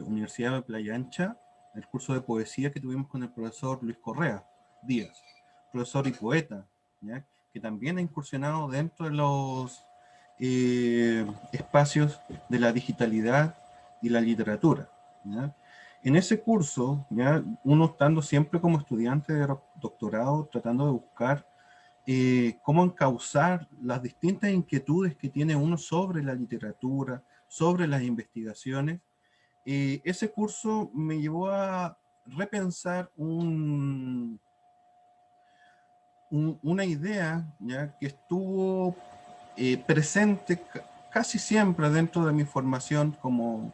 Universidad de Playa Ancha, el curso de poesía que tuvimos con el profesor Luis Correa Díaz, profesor y poeta, que también ha incursionado dentro de los eh, espacios de la digitalidad y la literatura. En ese curso, ¿ya? uno estando siempre como estudiante de doctorado, tratando de buscar eh, cómo encauzar las distintas inquietudes que tiene uno sobre la literatura, sobre las investigaciones, eh, ese curso me llevó a repensar un, una idea que estuvo eh, presente casi siempre dentro de mi formación como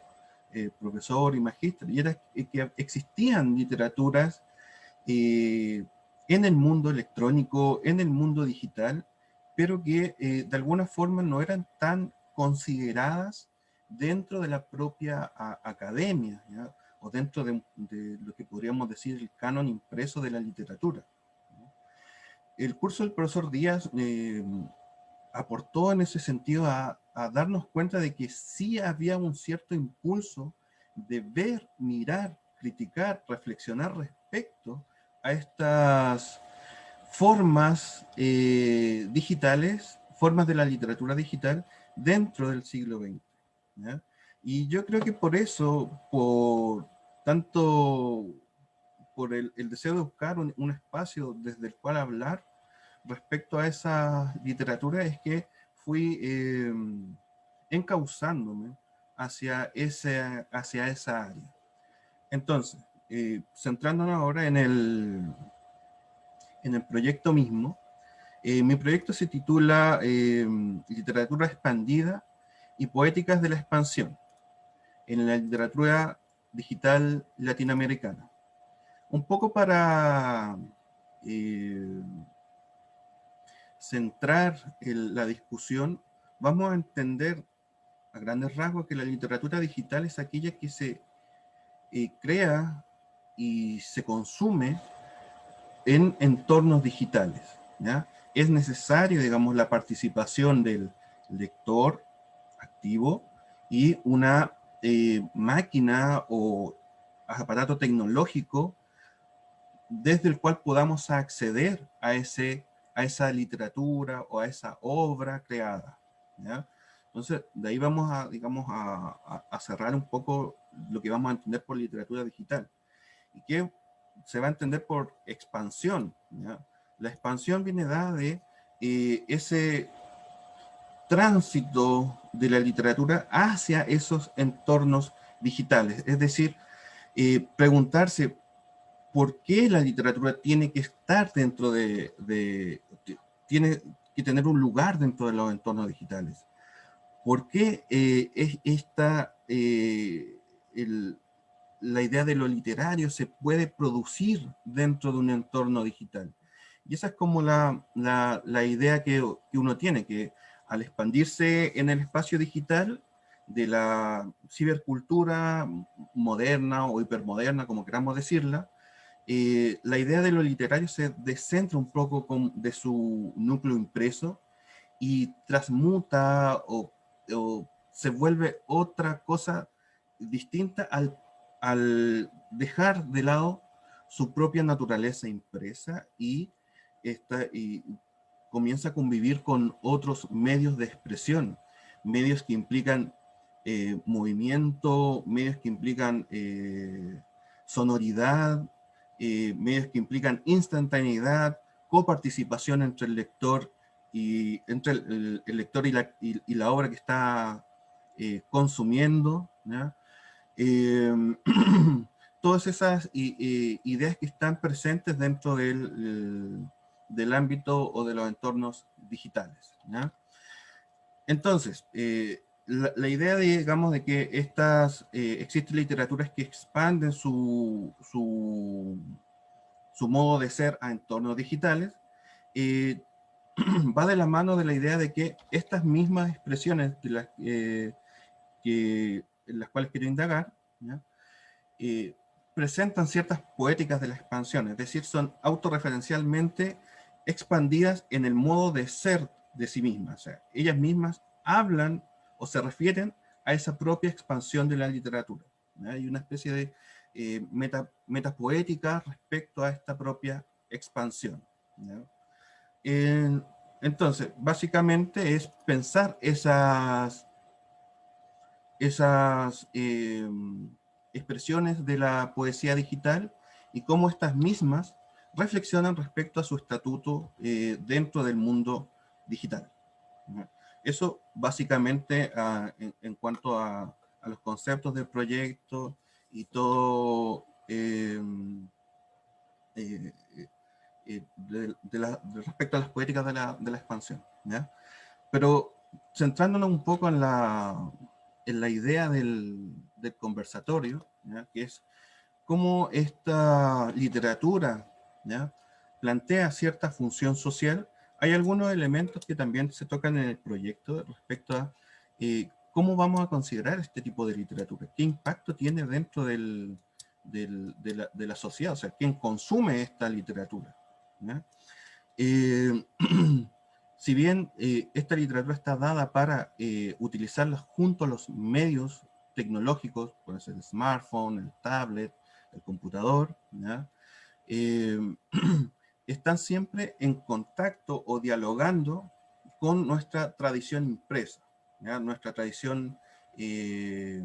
eh, profesor y magíster, y era que existían literaturas eh, en el mundo electrónico, en el mundo digital, pero que de alguna forma no eran tan consideradas dentro de la propia academia, o dentro de, lo que podríamos decir el canon impreso de la literatura. El curso del profesor Díaz aportó en ese sentido a, darnos cuenta de que sí había un cierto impulso de ver, mirar, criticar, reflexionar respecto a estas formas eh, digitales, formas de la literatura digital dentro del siglo XX. Y yo creo que por eso, por tanto por el, deseo de buscar un, espacio desde el cual hablar, respecto a esa literatura es que fui eh, encauzándome hacia, ese, hacia esa área. Entonces, eh, centrándonos ahora en el, en el proyecto mismo, eh, mi proyecto se titula Literatura expandida y poéticas de la expansión en la literatura digital latinoamericana. Un poco para centrar la discusión, vamos a entender a grandes rasgos que la literatura digital es aquella que se eh, crea y se consume en entornos digitales. Es necesario, digamos, la participación del lector activo y una eh, máquina o aparato tecnológico desde el cual podamos acceder a ese a esa literatura o a esa obra creada. ¿ya? Entonces, de ahí vamos a, digamos, a, a, cerrar un poco lo que vamos a entender por literatura digital. Y que se va a entender por expansión. ¿ya? La expansión viene dada de eh, ese tránsito de la literatura hacia esos entornos digitales. Es decir, eh, preguntarse por qué la literatura tiene que estar dentro de, tiene que tener un lugar dentro de los entornos digitales. ¿Por qué eh, es esta, eh, la idea de lo literario se puede producir dentro de un entorno digital? Y esa es como la, la, idea que, que, uno tiene, que al expandirse en el espacio digital de la cibercultura moderna o hipermoderna, como queramos decirla, eh, la idea de lo literario se descentra un poco de su núcleo impreso y transmuta o, se vuelve otra cosa distinta al, al, dejar de lado su propia naturaleza impresa y, esta, y comienza a convivir con otros medios de expresión, medios que implican eh, movimiento, medios que implican eh, sonoridad, eh, medios que implican instantaneidad, coparticipación entre el lector y entre el, lector y la, obra que está consumiendo. todas esas ideas que están presentes dentro del, del, ámbito o de los entornos digitales. Entonces, la, idea, de, digamos, de que estas, eh, existen literaturas que expanden su, su, su, modo de ser a entornos digitales, eh, va de la mano de la idea de que estas mismas expresiones las, eh, que, en las cuales quiero indagar, presentan ciertas poéticas de la expansión, es decir, son autorreferencialmente expandidas en el modo de ser de sí mismas. Ellas mismas hablan o se refieren a esa propia expansión de la literatura. Hay una especie de eh, meta, metapoética respecto a esta propia expansión. entonces, básicamente es pensar esas, esas em, expresiones de la poesía digital y cómo estas mismas reflexionan respecto a su estatuto eh, dentro del mundo digital. Eso básicamente ah, en, cuanto a, los conceptos del proyecto y todo em, eh, eh, de, respecto a las poéticas de la, expansión. Pero centrándonos un poco en la, en la idea del, conversatorio, que es cómo esta literatura plantea cierta función social hay algunos elementos que también se tocan en el proyecto respecto a eh, cómo vamos a considerar este tipo de literatura, qué impacto tiene dentro del, de, la, sociedad, o sea, quién consume esta literatura. Eh, si bien eh, esta literatura está dada para utilizarla junto a los medios tecnológicos, puede ser el smartphone, el tablet, el computador, están siempre en contacto o dialogando con nuestra tradición impresa, nuestra tradición eh,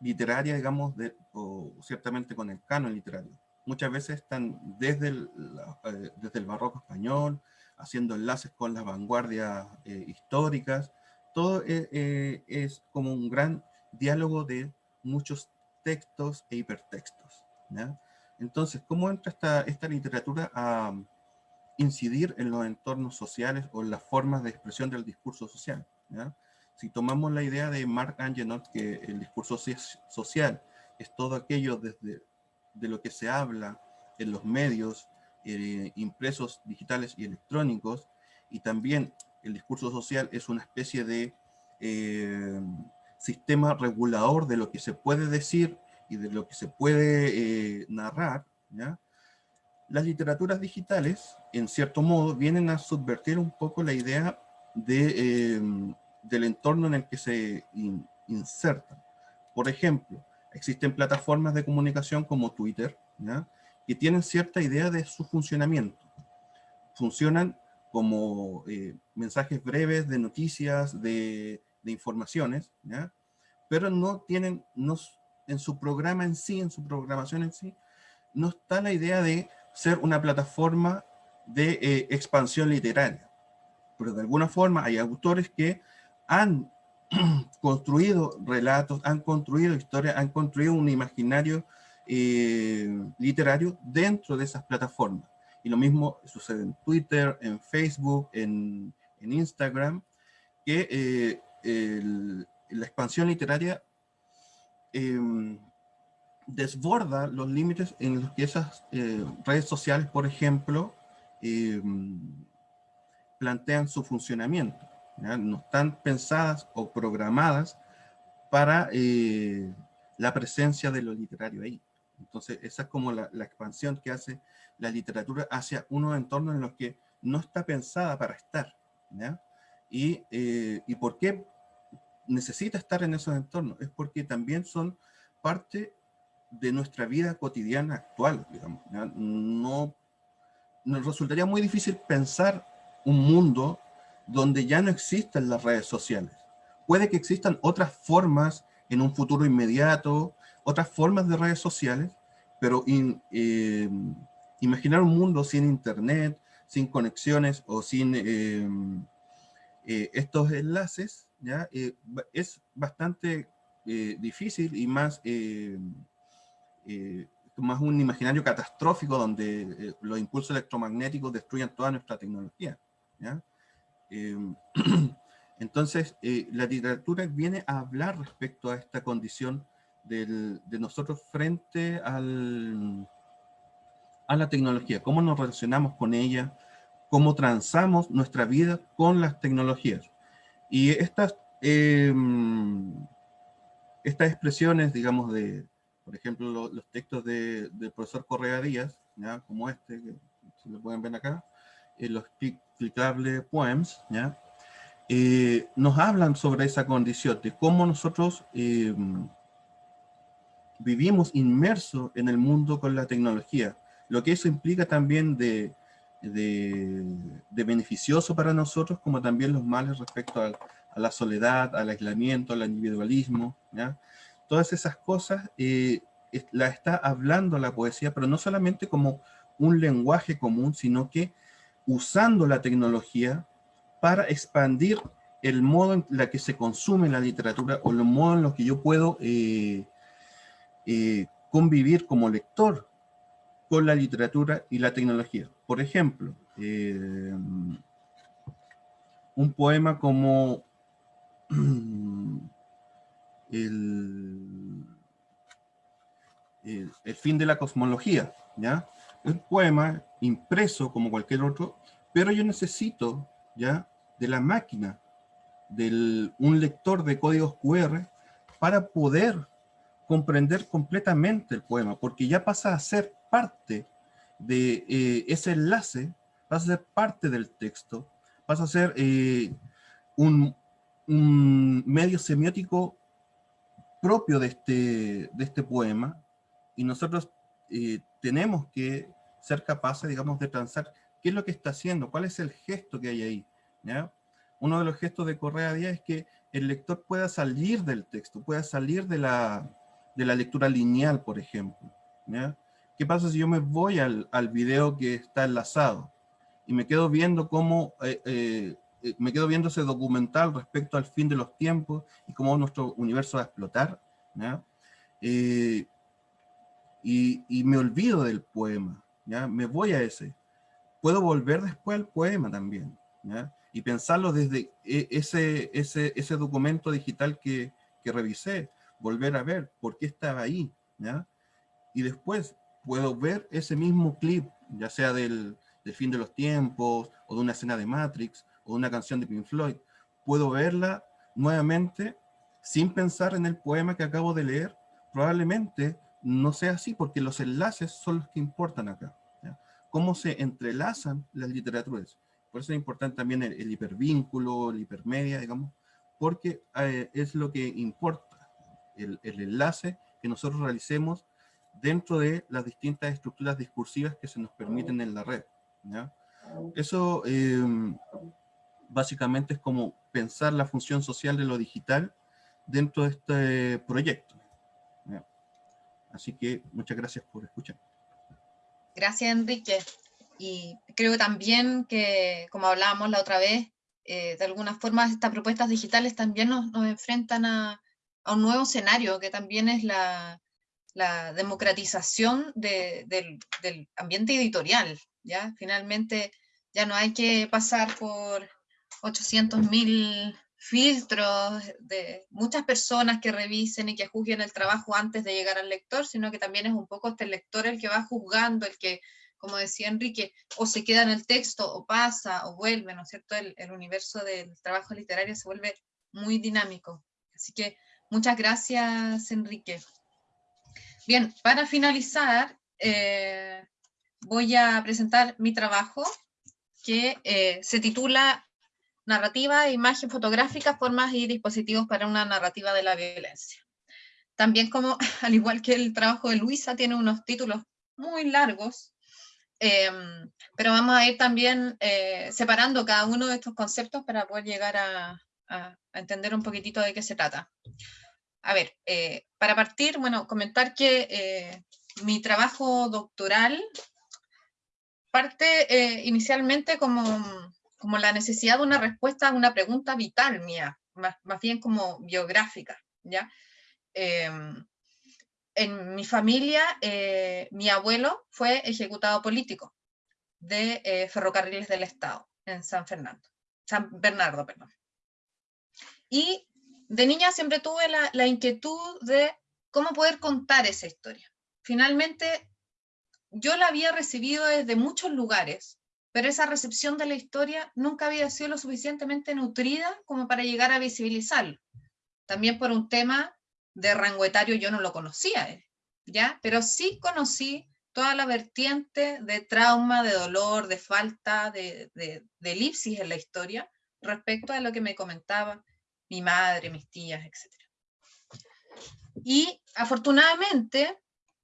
literaria, digamos, de, o ciertamente con el canon literario. Muchas veces están desde el, eh, desde el barroco español, haciendo enlaces con las vanguardias eh, históricas. Todo es como un gran diálogo de muchos textos e hipertextos. ¿ya? Entonces, ¿cómo entra esta, esta literatura a incidir en los entornos sociales o en las formas de expresión del discurso social? Si tomamos la idea de Mark Angenot, que el discurso social es todo aquello desde de lo que se habla en los medios eh, impresos, digitales y electrónicos, y también el discurso social es una especie de eh, sistema regulador de lo que se puede decir y de lo que se puede eh, narrar, ¿ya? las literaturas digitales, en cierto modo, vienen a subvertir un poco la idea de, em, del entorno en el que se insertan. Por ejemplo, existen plataformas de comunicación como Twitter, ¿ya? que tienen cierta idea de su funcionamiento. Funcionan como eh, mensajes breves de noticias, de, de informaciones, ¿ya? pero no tienen, no, en su programa en sí, en su programación en sí, no está la idea de ser una plataforma de eh, expansión literaria. Pero de alguna forma hay autores que han construido relatos, han construido historias, han construido un imaginario eh, literario dentro de esas plataformas. Y lo mismo sucede en Twitter, en Facebook, en, Instagram, que eh, la expansión literaria Em, desborda los límites en los que esas eh, redes sociales, por ejemplo, em, plantean su funcionamiento. No están pensadas o programadas para eh, la presencia de lo literario ahí. Entonces, esa es como la, expansión que hace la literatura hacia unos entornos en los que no está pensada para estar. Eh, ¿Y por qué necesita estar en esos entornos, es porque también son parte de nuestra vida cotidiana actual. No, nos resultaría muy difícil pensar un mundo donde ya no existen las redes sociales. Puede que existan otras formas en un futuro inmediato, otras formas de redes sociales, pero eh, imaginar un mundo sin internet, sin conexiones o sin eh, eh, estos enlaces, ¿ya? es bastante difícil y más, más un imaginario catastrófico donde los impulsos electromagnéticos destruyan toda nuestra tecnología. ¿ya? entonces, la literatura viene a hablar respecto a esta condición de nosotros frente al, a la tecnología, cómo nos relacionamos con ella, cómo transamos nuestra vida con las tecnologías. Y estas, em, estas expresiones, digamos, de, por ejemplo, los textos de, del profesor Correa Díaz, ¿ya? como este, que se lo pueden ver acá, eh, los explicables poems, ¿ya? Eh, nos hablan sobre esa condición, de cómo nosotros em, vivimos inmersos en el mundo con la tecnología, lo que eso implica también de, de, beneficioso para nosotros, como también los males respecto a, la soledad, al aislamiento, al individualismo. Todas esas cosas eh, la está hablando la poesía, pero no solamente como un lenguaje común, sino que usando la tecnología para expandir el modo en la que se consume la literatura o el modo en lo que yo puedo eh, eh, convivir como lector con la literatura y la tecnología. Por ejemplo, eh, un poema como el, el, fin de la cosmología, ¿ya? Un poema impreso como cualquier otro, pero yo necesito, ¿ya? De la máquina, de un lector de códigos QR para poder comprender completamente el poema, porque ya pasa a ser parte de eh, ese enlace, pasa a ser parte del texto, pasa a ser eh, un, medio semiótico propio de este, de este poema, y nosotros eh, tenemos que ser capaces, digamos, de transar qué es lo que está haciendo, cuál es el gesto que hay ahí. Uno de los gestos de Correa Díaz es que el lector pueda salir del texto, pueda salir de la, de la lectura lineal, por ejemplo. ¿Qué pasa si yo me voy al, al, video que está enlazado y me quedo viendo cómo, eh, eh, eh, me quedo viendo ese documental respecto al fin de los tiempos y cómo nuestro universo va a explotar? y, me olvido del poema, ¿ya? me voy a ese. Puedo volver después al poema también, y pensarlo desde ese, ese, ese documento digital que, que revisé, volver a ver por qué estaba ahí. Y después puedo ver ese mismo clip, ya sea del, del, fin de los tiempos, o de una escena de Matrix, o de una canción de Pink Floyd, puedo verla nuevamente sin pensar en el poema que acabo de leer, probablemente no sea así, porque los enlaces son los que importan acá. ¿ya? Cómo se entrelazan las literaturas. Por eso es importante también el, hipervínculo, el hipermedia, digamos, porque eh, es lo que importa el, enlace que nosotros realicemos dentro de las distintas estructuras discursivas que se nos permiten en la red. Eso em, básicamente es como pensar la función social de lo digital dentro de este proyecto. Así que muchas gracias por escuchar. Gracias, Enrique. Y creo también que, como hablábamos la otra vez, eh, de alguna forma estas propuestas digitales también nos enfrentan a, a un nuevo escenario que también es la, la democratización de, del, del, ambiente editorial. ¿ya? Finalmente ya no hay que pasar por 800.000 filtros de muchas personas que revisen y que juzguen el trabajo antes de llegar al lector, sino que también es un poco este lector el que va juzgando, el que, como decía Enrique, o se queda en el texto, o pasa, o vuelve, ¿no es cierto? El universo del trabajo literario se vuelve muy dinámico. Así que Muchas gracias, Enrique. Bien, para finalizar, eh, voy a presentar mi trabajo que eh, se titula Narrativa, Imagen Fotográfica, Formas y Dispositivos para una Narrativa de la Violencia. También como, al igual que el trabajo de Luisa, tiene unos títulos muy largos, Em, pero vamos a ir también eh, separando cada uno de estos conceptos para poder llegar a, entender un poquitito de qué se trata. A ver, eh, para partir, bueno, comentar que eh, mi trabajo doctoral parte inicialmente como, como la necesidad de una respuesta a una pregunta vital mía, más, más bien como biográfica, ¿ya? Em, en mi familia, eh, mi abuelo fue ejecutado político de eh, Ferrocarriles del Estado en San Fernando, San Bernardo, perdón. Y de niña siempre tuve la, inquietud de cómo poder contar esa historia. Finalmente, yo la había recibido desde muchos lugares, pero esa recepción de la historia nunca había sido lo suficientemente nutrida como para llegar a visibilizarlo. También por un tema de rango etario yo no lo conocía, eh, ¿ya? Pero sí conocí toda la vertiente de trauma, de dolor, de falta, de, de, elipsis en la historia respecto a lo que me comentaba mi madre, mis tías, etc. Y afortunadamente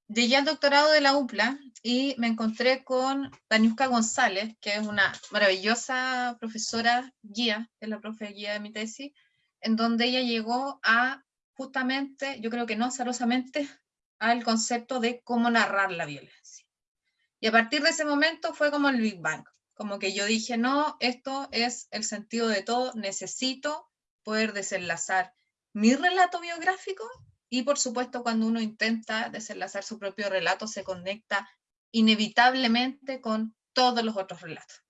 llegué al doctorado de la UPLA y me encontré con Daniuska González, que es una maravillosa profesora guía, es la profe guía de mi tesis, en donde ella llegó a justamente, yo creo que no azarosamente, al concepto de cómo narrar la violencia. Y a partir de ese momento fue como el Big Bang, como que yo dije, no, esto es el sentido de todo, necesito poder desenlazar mi relato biográfico y por supuesto cuando uno intenta desenlazar su propio relato se conecta inevitablemente con todos los otros relatos.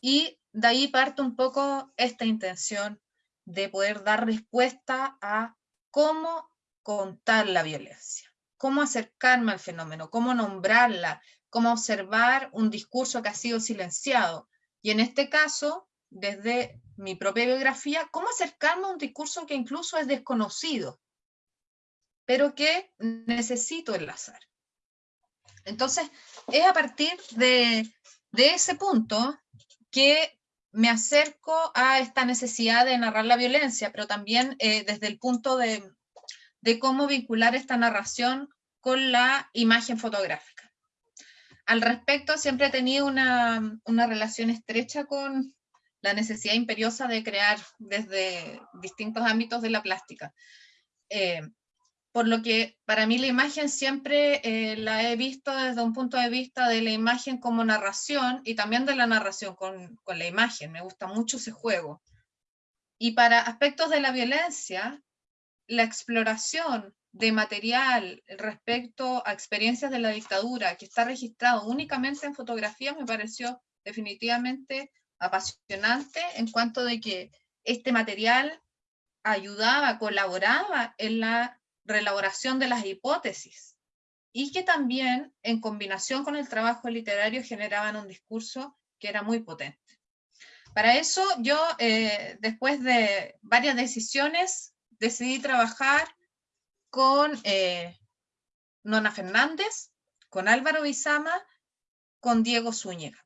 Y de ahí parte un poco esta intención de poder dar respuesta a cómo contar la violencia, cómo acercarme al fenómeno, cómo nombrarla, cómo observar un discurso que ha sido silenciado. Y en este caso, desde mi propia biografía, cómo acercarme a un discurso que incluso es desconocido, pero que necesito enlazar. Entonces, es a partir de, de ese punto que me acerco a esta necesidad de narrar la violencia, pero también eh, desde el punto de, cómo vincular esta narración con la imagen fotográfica. Al respecto, siempre he tenido una, relación estrecha con la necesidad imperiosa de crear desde distintos ámbitos de la plástica. Eh, por lo que para mí la imagen siempre eh, la he visto desde un punto de vista de la imagen como narración y también de la narración con, con la imagen, me gusta mucho ese juego. Y para aspectos de la violencia, la exploración de material respecto a experiencias de la dictadura que está registrado únicamente en fotografía me pareció definitivamente apasionante en cuanto de que este material ayudaba, colaboraba en la reelaboración de las hipótesis y que también en combinación con el trabajo literario generaban un discurso que era muy potente. Para eso yo, eh, después de varias decisiones, decidí trabajar con eh, Nona Fernández, con Álvaro Bizama, con Diego Zúñiga.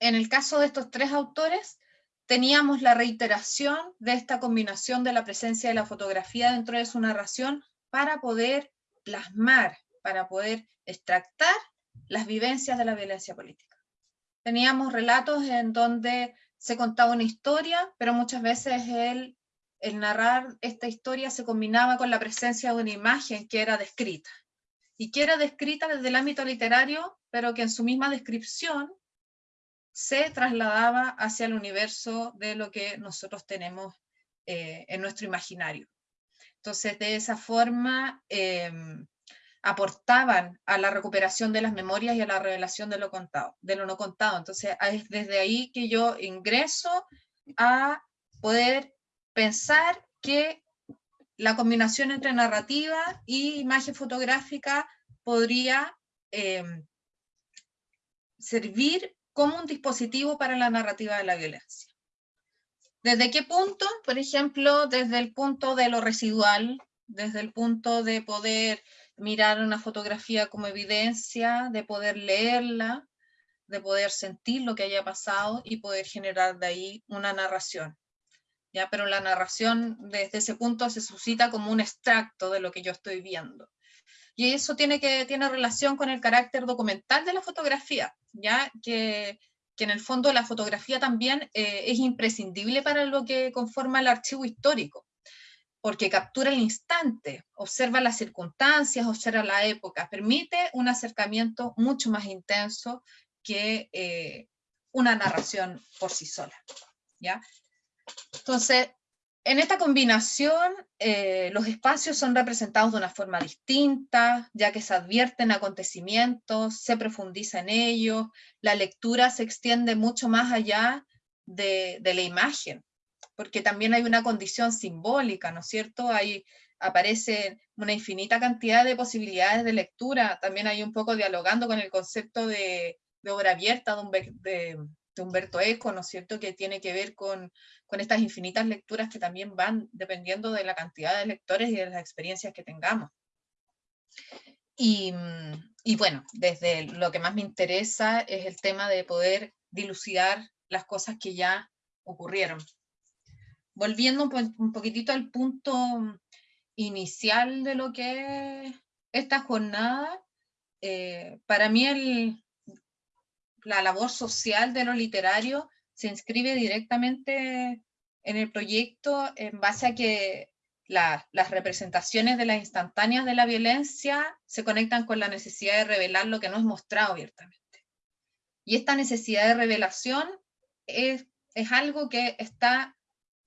En el caso de estos tres autores, teníamos la reiteración de esta combinación de la presencia de la fotografía dentro de su narración para poder plasmar, para poder extractar las vivencias de la violencia política. Teníamos relatos en donde se contaba una historia, pero muchas veces el, el narrar esta historia se combinaba con la presencia de una imagen que era descrita, y que era descrita desde el ámbito literario, pero que en su misma descripción se trasladaba hacia el universo de lo que nosotros tenemos eh, en nuestro imaginario. Entonces, de esa forma, em, aportaban a la recuperación de las memorias y a la revelación de lo contado, de lo no contado. Entonces, es desde ahí que yo ingreso a poder pensar que la combinación entre narrativa y imagen fotográfica podría em, servir como un dispositivo para la narrativa de la violencia. ¿Desde qué punto? Por ejemplo, desde el punto de lo residual, desde el punto de poder mirar una fotografía como evidencia, de poder leerla, de poder sentir lo que haya pasado y poder generar de ahí una narración. ¿ya? Pero la narración desde ese punto se suscita como un extracto de lo que yo estoy viendo. Y eso tiene, que, tiene relación con el carácter documental de la fotografía, ya que, que en el fondo la fotografía también eh, es imprescindible para lo que conforma el archivo histórico, porque captura el instante, observa las circunstancias, observa la época, permite un acercamiento mucho más intenso que eh, una narración por sí sola. ¿ya? Entonces, en esta combinación, eh, los espacios son representados de una forma distinta, ya que se advierten acontecimientos, se profundiza en ellos, la lectura se extiende mucho más allá de, la imagen, porque también hay una condición simbólica, ¿no es cierto? Hay, aparece una infinita cantidad de posibilidades de lectura, también hay un poco dialogando con el concepto de, obra abierta de, de, de Humberto Eco, ¿no es cierto?, que tiene que ver con, con, estas infinitas lecturas que también van dependiendo de la cantidad de lectores y de las experiencias que tengamos. Y, y bueno, desde lo que más me interesa es el tema de poder dilucidar las cosas que ya ocurrieron. Volviendo un, un poquitito al punto inicial de lo que es esta jornada, eh, para mí el, la labor social de lo literario se inscribe directamente en el proyecto en base a que la, las representaciones de las instantáneas de la violencia se conectan con la necesidad de revelar lo que no es mostrado abiertamente. Y esta necesidad de revelación es algo que está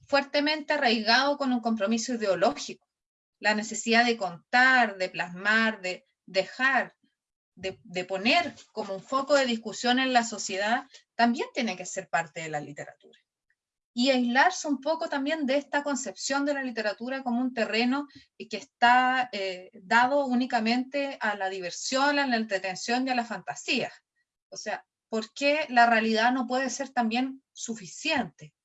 fuertemente arraigado con un compromiso ideológico. La necesidad de contar, de plasmar, de dejar, de, poner como un foco de discusión en la sociedad, también tiene que ser parte de la literatura. Y aislarse un poco también de esta concepción de la literatura como un terreno que está eh, dado únicamente a la diversión, a la entretención y a la fantasía. O sea, ¿por qué la realidad no puede ser también suficiente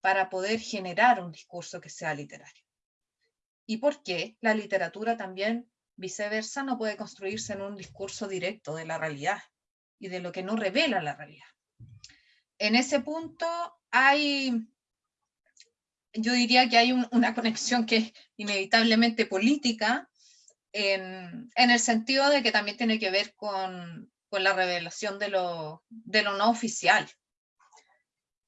para poder generar un discurso que sea literario? ¿Y por qué la literatura también Viceversa, no puede construirse en un discurso directo de la realidad y de lo que no revela la realidad. En ese punto hay, yo diría que hay una conexión que es inevitablemente política, en, el sentido de que también tiene que ver con, la revelación de lo, de lo no oficial.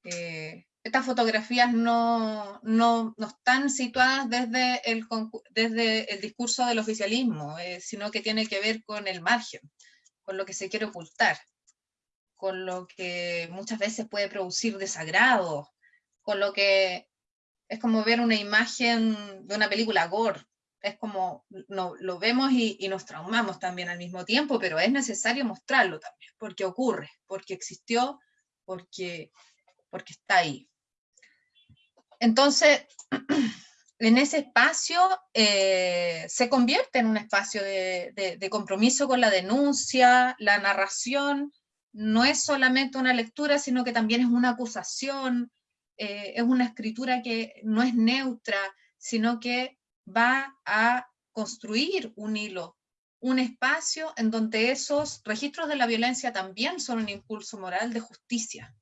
Eh, estas fotografías no, no, no, están situadas desde el, desde el discurso del oficialismo, eh, sino que tiene que ver con el margen, con lo que se quiere ocultar, con lo que muchas veces puede producir desagrado, con lo que es como ver una imagen de una película gore, es como no, lo vemos y, y, nos traumamos también al mismo tiempo, pero es necesario mostrarlo también, porque ocurre, porque existió, porque, porque está ahí. Entonces, en ese espacio eh, se convierte en un espacio de, compromiso con la denuncia, la narración, no es solamente una lectura, sino que también es una acusación, eh, es una escritura que no es neutra, sino que va a construir un hilo, un espacio en donde esos registros de la violencia también son un impulso moral de justicia.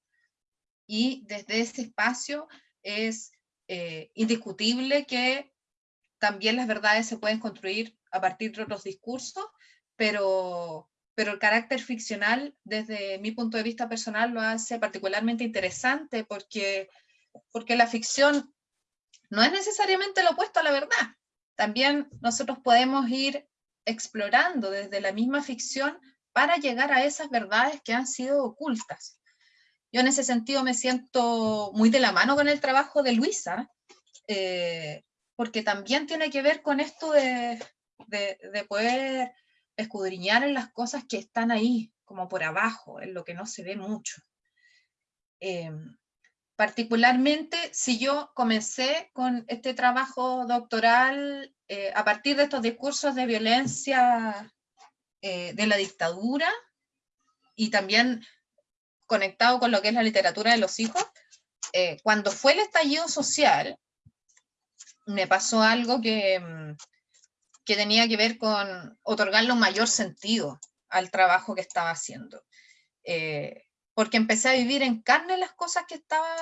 Y desde ese espacio es eh, indiscutible que también las verdades se pueden construir a partir de otros discursos, pero, pero el carácter ficcional, desde mi punto de vista personal, lo hace particularmente interesante porque, porque la ficción no es necesariamente lo opuesto a la verdad. También nosotros podemos ir explorando desde la misma ficción para llegar a esas verdades que han sido ocultas. Yo en ese sentido me siento muy de la mano con el trabajo de Luisa, eh, porque también tiene que ver con esto de, de, poder escudriñar en las cosas que están ahí, como por abajo, en lo que no se ve mucho. Eh, particularmente si yo comencé con este trabajo doctoral eh, a partir de estos discursos de violencia de la dictadura y también conectado con lo que es la literatura de los hijos, eh, cuando fue el estallido social, me pasó algo que, mm, que tenía que ver con otorgarle un mayor sentido al trabajo que estaba haciendo. Eh, porque empecé a vivir en carne las cosas que estaba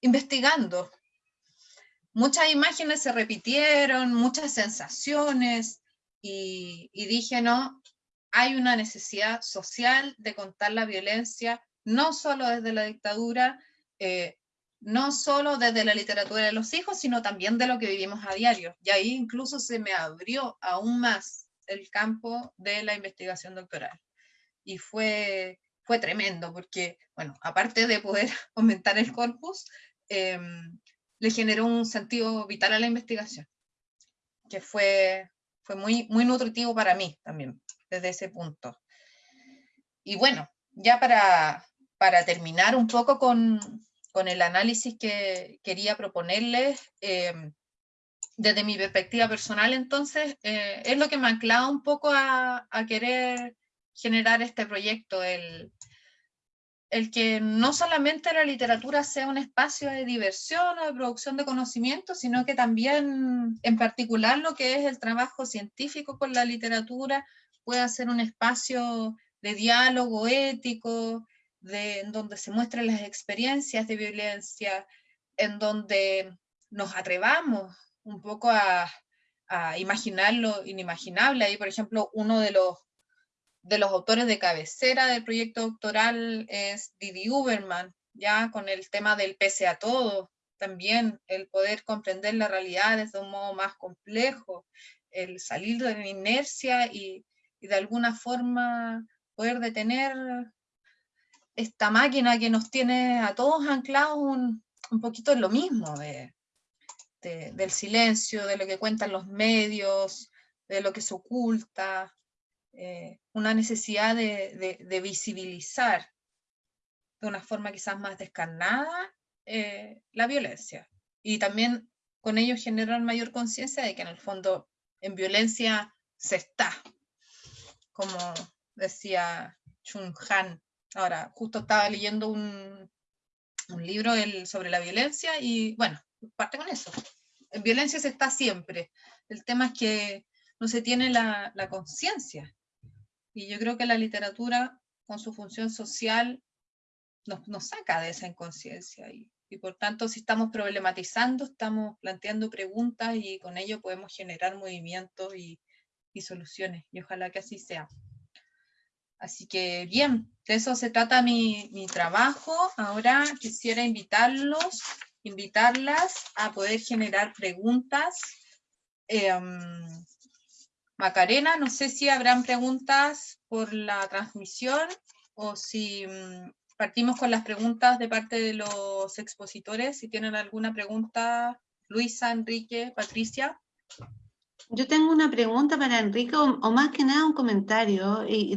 investigando. Muchas imágenes se repitieron, muchas sensaciones, y, dije, no, hay una necesidad social de contar la violencia, no solo desde la dictadura, eh, no solo desde la literatura de los hijos, sino también de lo que vivimos a diario. Y ahí incluso se me abrió aún más el campo de la investigación doctoral. Y fue, fue tremendo, porque, bueno, aparte de poder aumentar el corpus, em, le generó un sentido vital a la investigación, que fue, fue muy, muy nutritivo para mí también, desde ese punto. Y bueno, ya para, para terminar un poco con, el análisis que quería proponerles, em, desde mi perspectiva personal, entonces, eh, es lo que me ha anclado un poco a, a querer generar este proyecto, el, el que no solamente la literatura sea un espacio de diversión o de producción de conocimiento, sino que también, en particular, lo que es el trabajo científico con la literatura pueda ser un espacio de diálogo ético, de, en donde se muestren las experiencias de violencia, en donde nos atrevamos un poco a, imaginar lo inimaginable. Ahí, por ejemplo, uno de los de los autores de cabecera del proyecto doctoral es Didi Uberman, ya con el tema del pese a todo, también el poder comprender la realidad desde un modo más complejo, el salir de la inercia y, de alguna forma poder detener esta máquina que nos tiene a todos anclados un, poquito en lo mismo, de, del silencio, de lo que cuentan los medios, de lo que se oculta, eh, una necesidad de, visibilizar de una forma quizás más descarnada eh, la violencia. Y también con ello generar mayor conciencia de que en el fondo en violencia se está, como decía Chung Han. Ahora, justo estaba leyendo un, libro sobre la violencia y bueno, parte con eso. En violencia se está siempre. El tema es que no se tiene la, conciencia y yo creo que la literatura, con su función social, nos, saca de esa inconsciencia. Y, por tanto, si estamos problematizando, estamos planteando preguntas y con ello podemos generar movimientos y soluciones. Y ojalá que así sea. Así que bien, de eso se trata mi, mi trabajo. Ahora quisiera invitarlos, invitarlas a poder generar preguntas. Em, Macarena, no sé si habrán preguntas por la transmisión o si mm, partimos con las preguntas de parte de los expositores. Si tienen alguna pregunta, Luisa, Enrique, Patricia. Yo tengo una pregunta para Enrique, o, más que nada un comentario, y,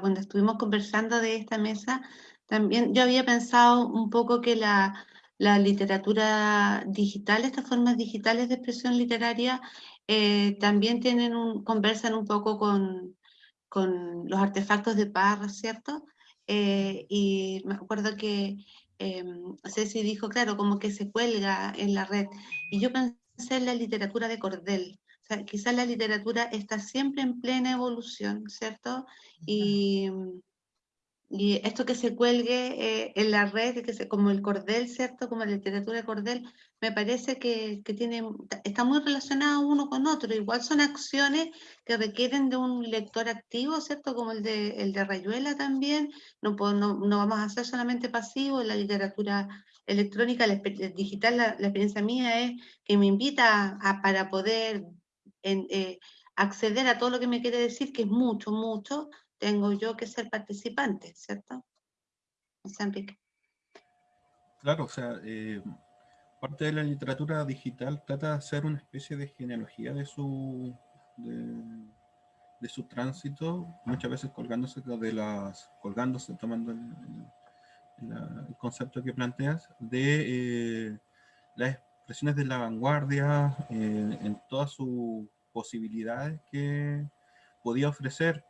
cuando estuvimos conversando de esta mesa, también yo había pensado un poco que la, literatura digital, estas formas digitales de expresión literaria, eh, también tienen un, conversan un poco con, con los artefactos de Parra, ¿cierto? Eh, y me acuerdo que eh, Ceci dijo, claro, como que se cuelga en la red. Y yo pensé en la literatura de Cordel. Sea, quizás la literatura está siempre en plena evolución, ¿cierto? Y, y esto que se cuelgue eh, en la red, que se, como el cordel, ¿cierto? Como la literatura de cordel, me parece que, que, tiene, está muy relacionado uno con otro. Igual son acciones que requieren de un lector activo, ¿cierto? Como el de, el de Rayuela también. No, no, no vamos a ser solamente pasivos. La literatura electrónica, la, digital, la, experiencia mía es que me invita a, para poder en, eh, acceder a todo lo que me quiere decir, que es mucho, mucho, tengo yo que ser participante, ¿cierto? Enrique. Claro, o sea, eh, parte de la literatura digital trata de hacer una especie de genealogía de su, de, su tránsito, muchas veces colgándose de las, colgándose, tomando el, concepto que planteas, de eh, las expresiones de la vanguardia eh, en todas sus posibilidades que podía ofrecer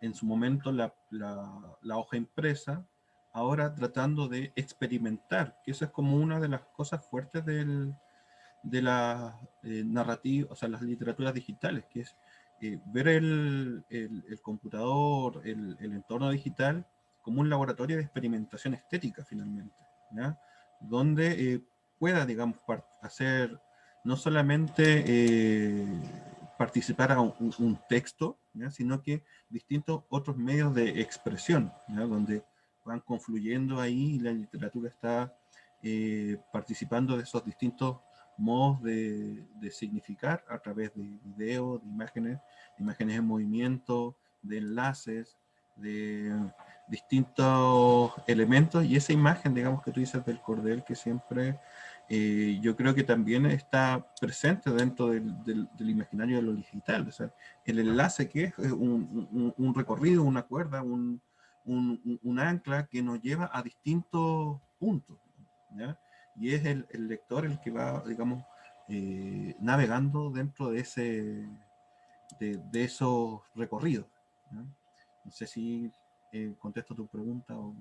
en su momento la, la, hoja impresa, ahora tratando de experimentar, que eso es como una de las cosas fuertes del, de la eh, narrativa, o sea, las literaturas digitales, que es eh, ver el, el, computador, el, el, entorno digital, como un laboratorio de experimentación estética, finalmente, ¿ya? donde eh, pueda, digamos, hacer no solamente participara un, un texto, sino que distintos otros medios de expresión, donde van confluyendo ahí y la literatura está eh, participando de esos distintos modos de, de, significar a través de videos, de imágenes, imágenes en movimiento, de enlaces, de distintos elementos. Y esa imagen, digamos, que tú dices del cordel que siempre eh, yo creo que también está presente dentro del, del, del, imaginario de lo digital. O sea, el enlace que es un, un, un recorrido, una cuerda, un, un, ancla que nos lleva a distintos puntos. ¿ya? Y es el, el, lector el que va, digamos, eh, navegando dentro de, ese, de, de esos recorridos. ¿ya? No sé si eh, contesto tu pregunta o...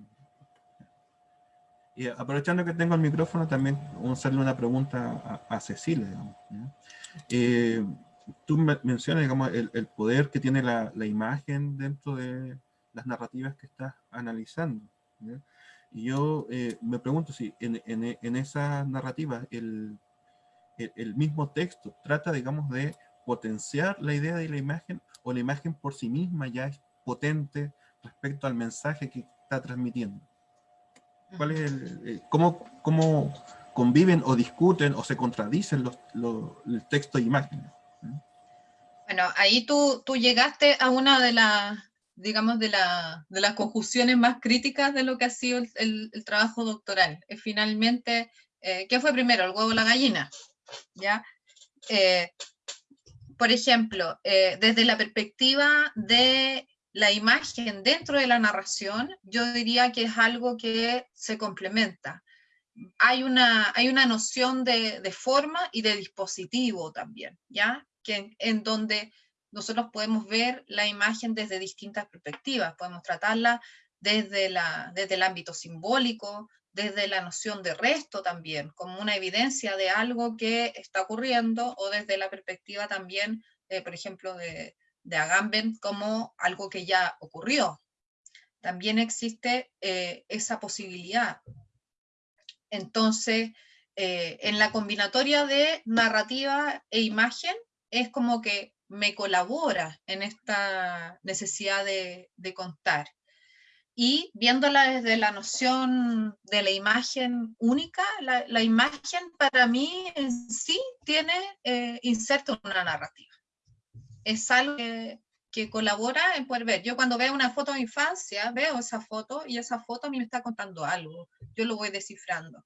Y aprovechando que tengo el micrófono, también vamos a hacerle una pregunta a, a Cecilia. Digamos, eh, tú mencionas digamos, el, el, poder que tiene la, la, imagen dentro de las narrativas que estás analizando. ¿ya? Y yo eh, me pregunto si en, en, en esa narrativa el, el, el, mismo texto trata, digamos, de potenciar la idea de la imagen o la imagen por sí misma ya es potente respecto al mensaje que está transmitiendo. ¿Cuál eh, cómo, cómo, conviven o discuten o se contradicen los, los, el e imágenes? Bueno, ahí tú, tú llegaste a una de las, digamos, de, la, de las conjunciones más críticas de lo que ha sido el, el, trabajo doctoral. Finalmente, eh, ¿qué fue primero, el huevo o la gallina? ¿Ya? Eh, por ejemplo, desde la perspectiva de la imagen dentro de la narración, yo diría que es algo que se complementa. Hay una, hay una noción de, de forma y de dispositivo también, ¿ya? Que en, en, donde nosotros podemos ver la imagen desde distintas perspectivas, podemos tratarla desde, la, desde el ámbito simbólico, desde la noción de resto también, como una evidencia de algo que está ocurriendo, o desde la perspectiva también, eh, por ejemplo, de, de Agamben como algo que ya ocurrió. También existe eh, esa posibilidad. Entonces, eh, en la combinatoria de narrativa e imagen, es como que me colabora en esta necesidad de, contar. Y viéndola desde la noción de la imagen única, la, la imagen para mí en sí tiene eh, inserto una narrativa es algo que, que, colabora en poder ver. Yo cuando veo una foto de infancia, veo esa foto y esa foto a mí me está contando algo. Yo lo voy descifrando.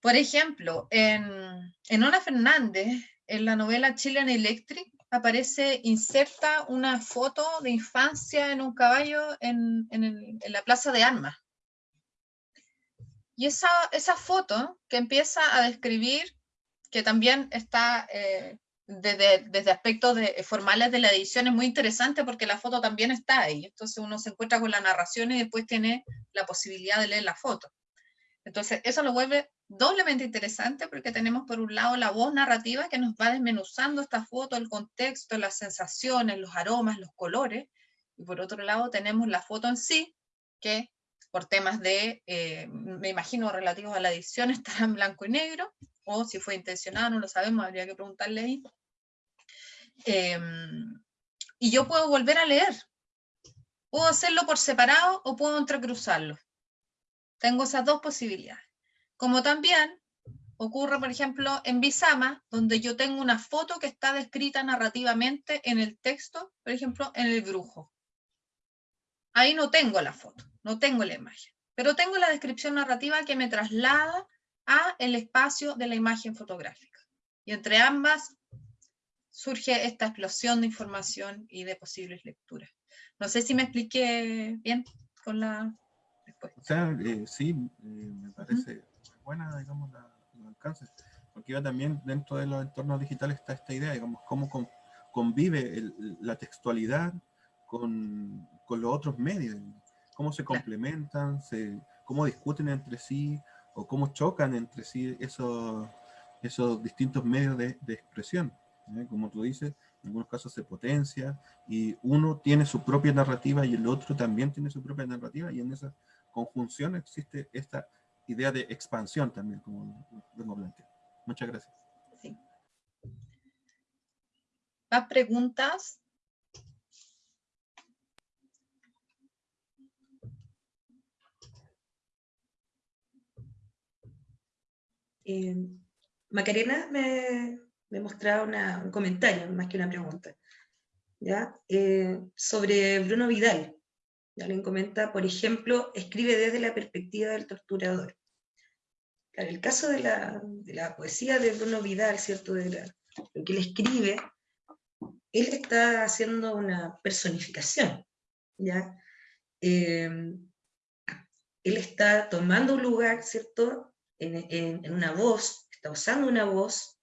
Por ejemplo, en, en Ona Fernández, en la novela Chilean Electric, aparece, inserta una foto de infancia en un caballo en, en, el, en la Plaza de Armas. Y esa, esa foto que empieza a describir, que también está eh, desde, desde aspectos de, eh, formales de la edición es muy interesante porque la foto también está ahí. Entonces uno se encuentra con la narración y después tiene la posibilidad de leer la foto. Entonces eso lo vuelve doblemente interesante porque tenemos por un lado la voz narrativa que nos va desmenuzando esta foto, el contexto, las sensaciones, los aromas, los colores. Y por otro lado tenemos la foto en sí, que por temas de, eh, me imagino, relativos a la edición, estará en blanco y negro, o si fue intencionado, no lo sabemos, habría que preguntarle ahí. Eh, y yo puedo volver a leer. Puedo hacerlo por separado o puedo entrecruzarlo. Tengo esas dos posibilidades. Como también ocurre, por ejemplo, en Bisama, donde yo tengo una foto que está descrita narrativamente en el texto, por ejemplo, en el brujo. Ahí no tengo la foto, no tengo la imagen, pero tengo la descripción narrativa que me traslada a el espacio de la imagen fotográfica. Y entre ambas surge esta explosión de información y de posibles lecturas. No sé si me expliqué bien con la respuesta. O sea, eh, sí, eh, me parece uh -huh. buena, digamos, la, los alcances, porque ya también dentro de los entornos digitales está esta idea, digamos, cómo con, convive el, la textualidad con, con, los otros medios, cómo se complementan, se, cómo discuten entre sí, o cómo chocan entre sí esos, esos distintos medios de, de expresión. ¿Eh? como tú dices, en algunos casos se potencia y uno tiene su propia narrativa y el otro también tiene su propia narrativa y en esa conjunción existe esta idea de expansión también, como vengo planteando. Muchas gracias. Sí. ¿Más preguntas? Eh, Macarena me, me mostraba un comentario, más que una pregunta, ¿ya? Eh, sobre Bruno Vidal. Alguien comenta, por ejemplo, escribe desde la perspectiva del torturador. En el caso de la, de la poesía de Bruno Vidal, ¿cierto? De lo que él escribe, él está haciendo una personificación, ¿ya? Eh, él está tomando un lugar, ¿cierto? en, una voz, está usando una voz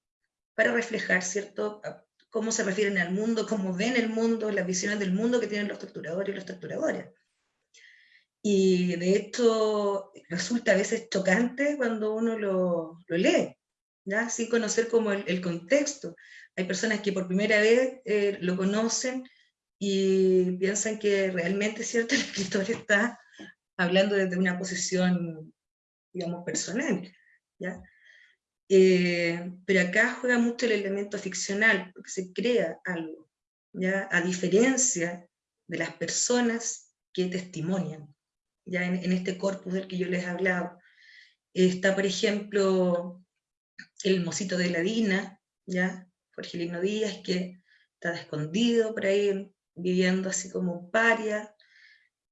para reflejar, ¿cierto?, cómo se refieren al mundo, cómo ven el mundo, las visiones del mundo que tienen los torturadores y los torturadores. Y de hecho resulta a veces chocante cuando uno lo, lo lee, ¿ya? sin conocer como el, contexto. Hay personas que por primera vez eh, lo conocen y piensan que realmente cierto el escritor está hablando desde una posición digamos, personal. ¿ya? Eh, pero acá juega mucho el elemento ficcional, porque se crea algo, ¿ya? a diferencia de las personas que testimonian, ya en, este corpus del que yo les he hablado. Está, por ejemplo, el mocito de la Dina, ¿ya? Jorge Lino Díaz, que está escondido por ahí, viviendo así como paria,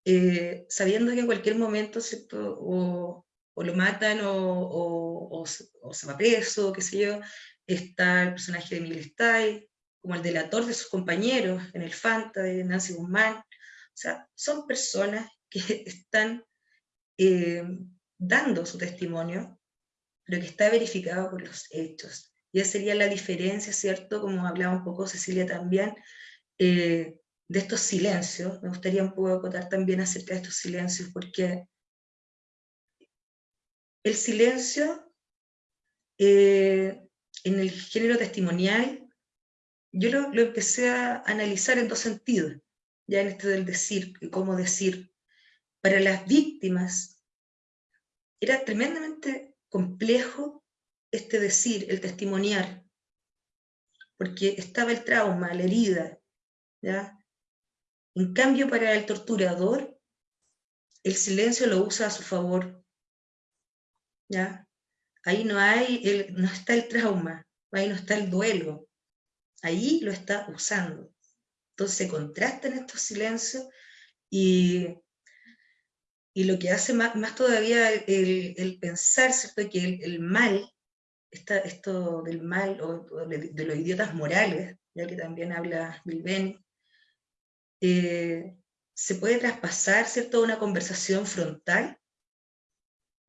eh, sabiendo que en cualquier momento, ¿cierto? O, o lo matan o, se va preso, qué sé yo. Está el personaje de Miguel Stay, como el delator de sus compañeros en el Fanta de Nancy Guzmán. O sea, son personas que están eh, dando su testimonio, pero que está verificado por los hechos. Y esa sería la diferencia, ¿cierto? Como hablaba un poco Cecilia también, eh, de estos silencios. Me gustaría un poco acotar también acerca de estos silencios, porque el silencio eh, en el género testimonial, yo lo, empecé a analizar en dos sentidos, ya en este del decir, cómo decir. Para las víctimas era tremendamente complejo este decir, el testimoniar, porque estaba el trauma, la herida, ¿ya? En cambio, para el torturador, el silencio lo usa a su favor, ¿ya? Ahí no, hay el, no está el trauma, ahí no está el duelo, ahí lo está usando. Entonces se contrastan estos silencios y, y lo que hace más, más todavía el, el, pensar, ¿cierto? Que el, mal, está esto del mal, o, de, los idiotas morales, ya que también habla Bilbeni, eh, se puede traspasar, ¿cierto?, una conversación frontal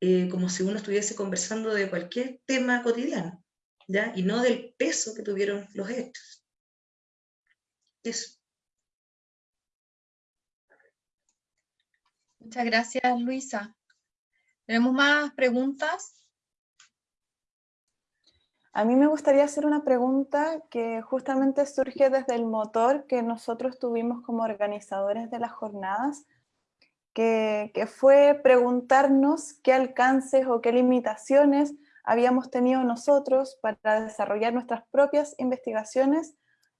eh, como si uno estuviese conversando de cualquier tema cotidiano, ¿ya? y no del peso que tuvieron los hechos. Eso. Muchas gracias, Luisa. ¿Tenemos más preguntas? A mí me gustaría hacer una pregunta que justamente surge desde el motor que nosotros tuvimos como organizadores de las jornadas, que, fue preguntarnos qué alcances o qué limitaciones habíamos tenido nosotros para desarrollar nuestras propias investigaciones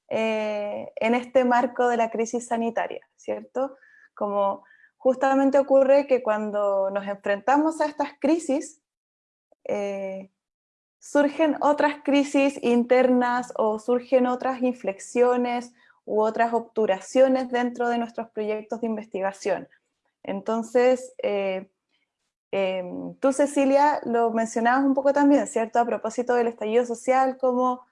eh, en este marco de la crisis sanitaria, ¿cierto? Como justamente ocurre que cuando nos enfrentamos a estas crisis, eh, surgen otras crisis internas o surgen otras inflexiones u otras obturaciones dentro de nuestros proyectos de investigación. Entonces, eh, em, tú Cecilia lo mencionabas un poco también, ¿cierto? A propósito del estallido social, cómo,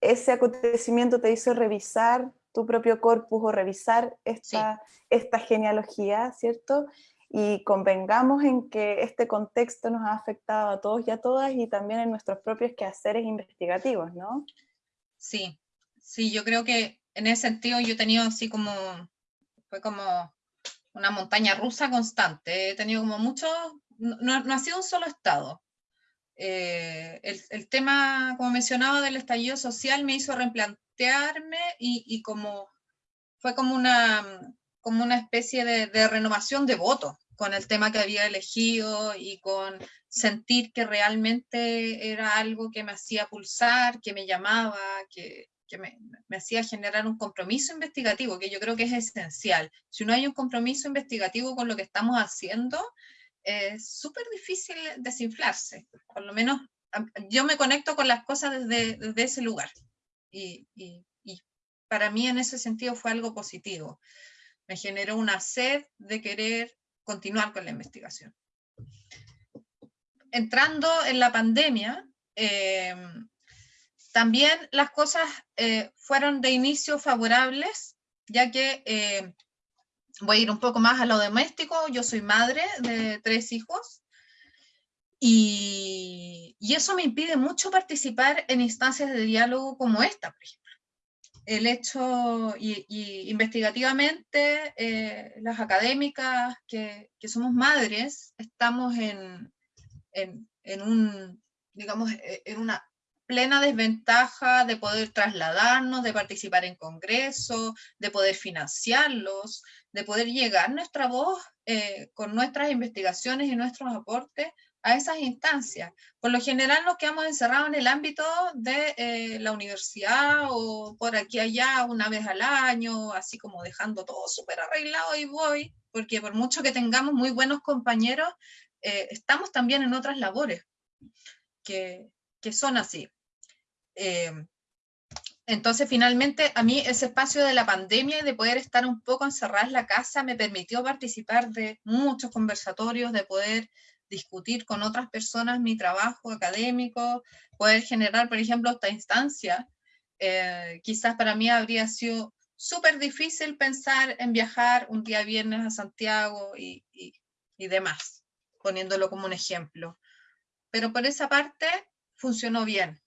ese acontecimiento te hizo revisar tu propio corpus o revisar esta, esta genealogía, ¿cierto? Y convengamos en que este contexto nos ha afectado a todos y a todas y también en nuestros propios quehaceres investigativos, ¿no? Sí, sí, yo creo que en ese sentido yo he tenido así como fue como una montaña rusa constante. He tenido como mucho, no, ha sido un solo estado. Eh, el, tema, como mencionaba, del estallido social me hizo replantearme y, como fue como una, como una especie de, renovación de voto, con el tema que había elegido y con sentir que realmente era algo que me hacía pulsar, que me llamaba, que, que me, hacía generar un compromiso investigativo, que yo creo que es esencial. Si no hay un compromiso investigativo con lo que estamos haciendo, es súper difícil desinflarse. Por lo menos yo me conecto con las cosas desde, desde ese lugar. Y, y, para mí en ese sentido fue algo positivo. Me generó una sed de querer continuar con la investigación. Entrando en la pandemia, eh, también las cosas eh, fueron de inicio favorables, ya que eh, voy a ir un poco más a lo doméstico, yo soy madre de tres hijos, y, y, eso me impide mucho participar en instancias de diálogo como esta, por ejemplo. El hecho, y, investigativamente, eh, las académicas que, que, somos madres, estamos en, en, en un, digamos, en una plena desventaja de poder trasladarnos, de participar en congresos, de poder financiarlos, de poder llegar nuestra voz eh, con nuestras investigaciones y nuestros aportes a esas instancias. Por lo general nos quedamos encerrados en el ámbito de eh, la universidad o por aquí allá una vez al año, así como dejando todo súper arreglado y voy, porque por mucho que tengamos muy buenos compañeros, eh, estamos también en otras labores que, que son así. Eh, entonces, finalmente, a mí ese espacio de la pandemia y de poder estar un poco encerrada en la casa me permitió participar de muchos conversatorios, de poder discutir con otras personas mi trabajo académico, poder generar, por ejemplo, esta instancia. Eh, quizás para mí habría sido súper difícil pensar en viajar un día viernes a Santiago y, demás, poniéndolo como un ejemplo. Pero por esa parte funcionó bien.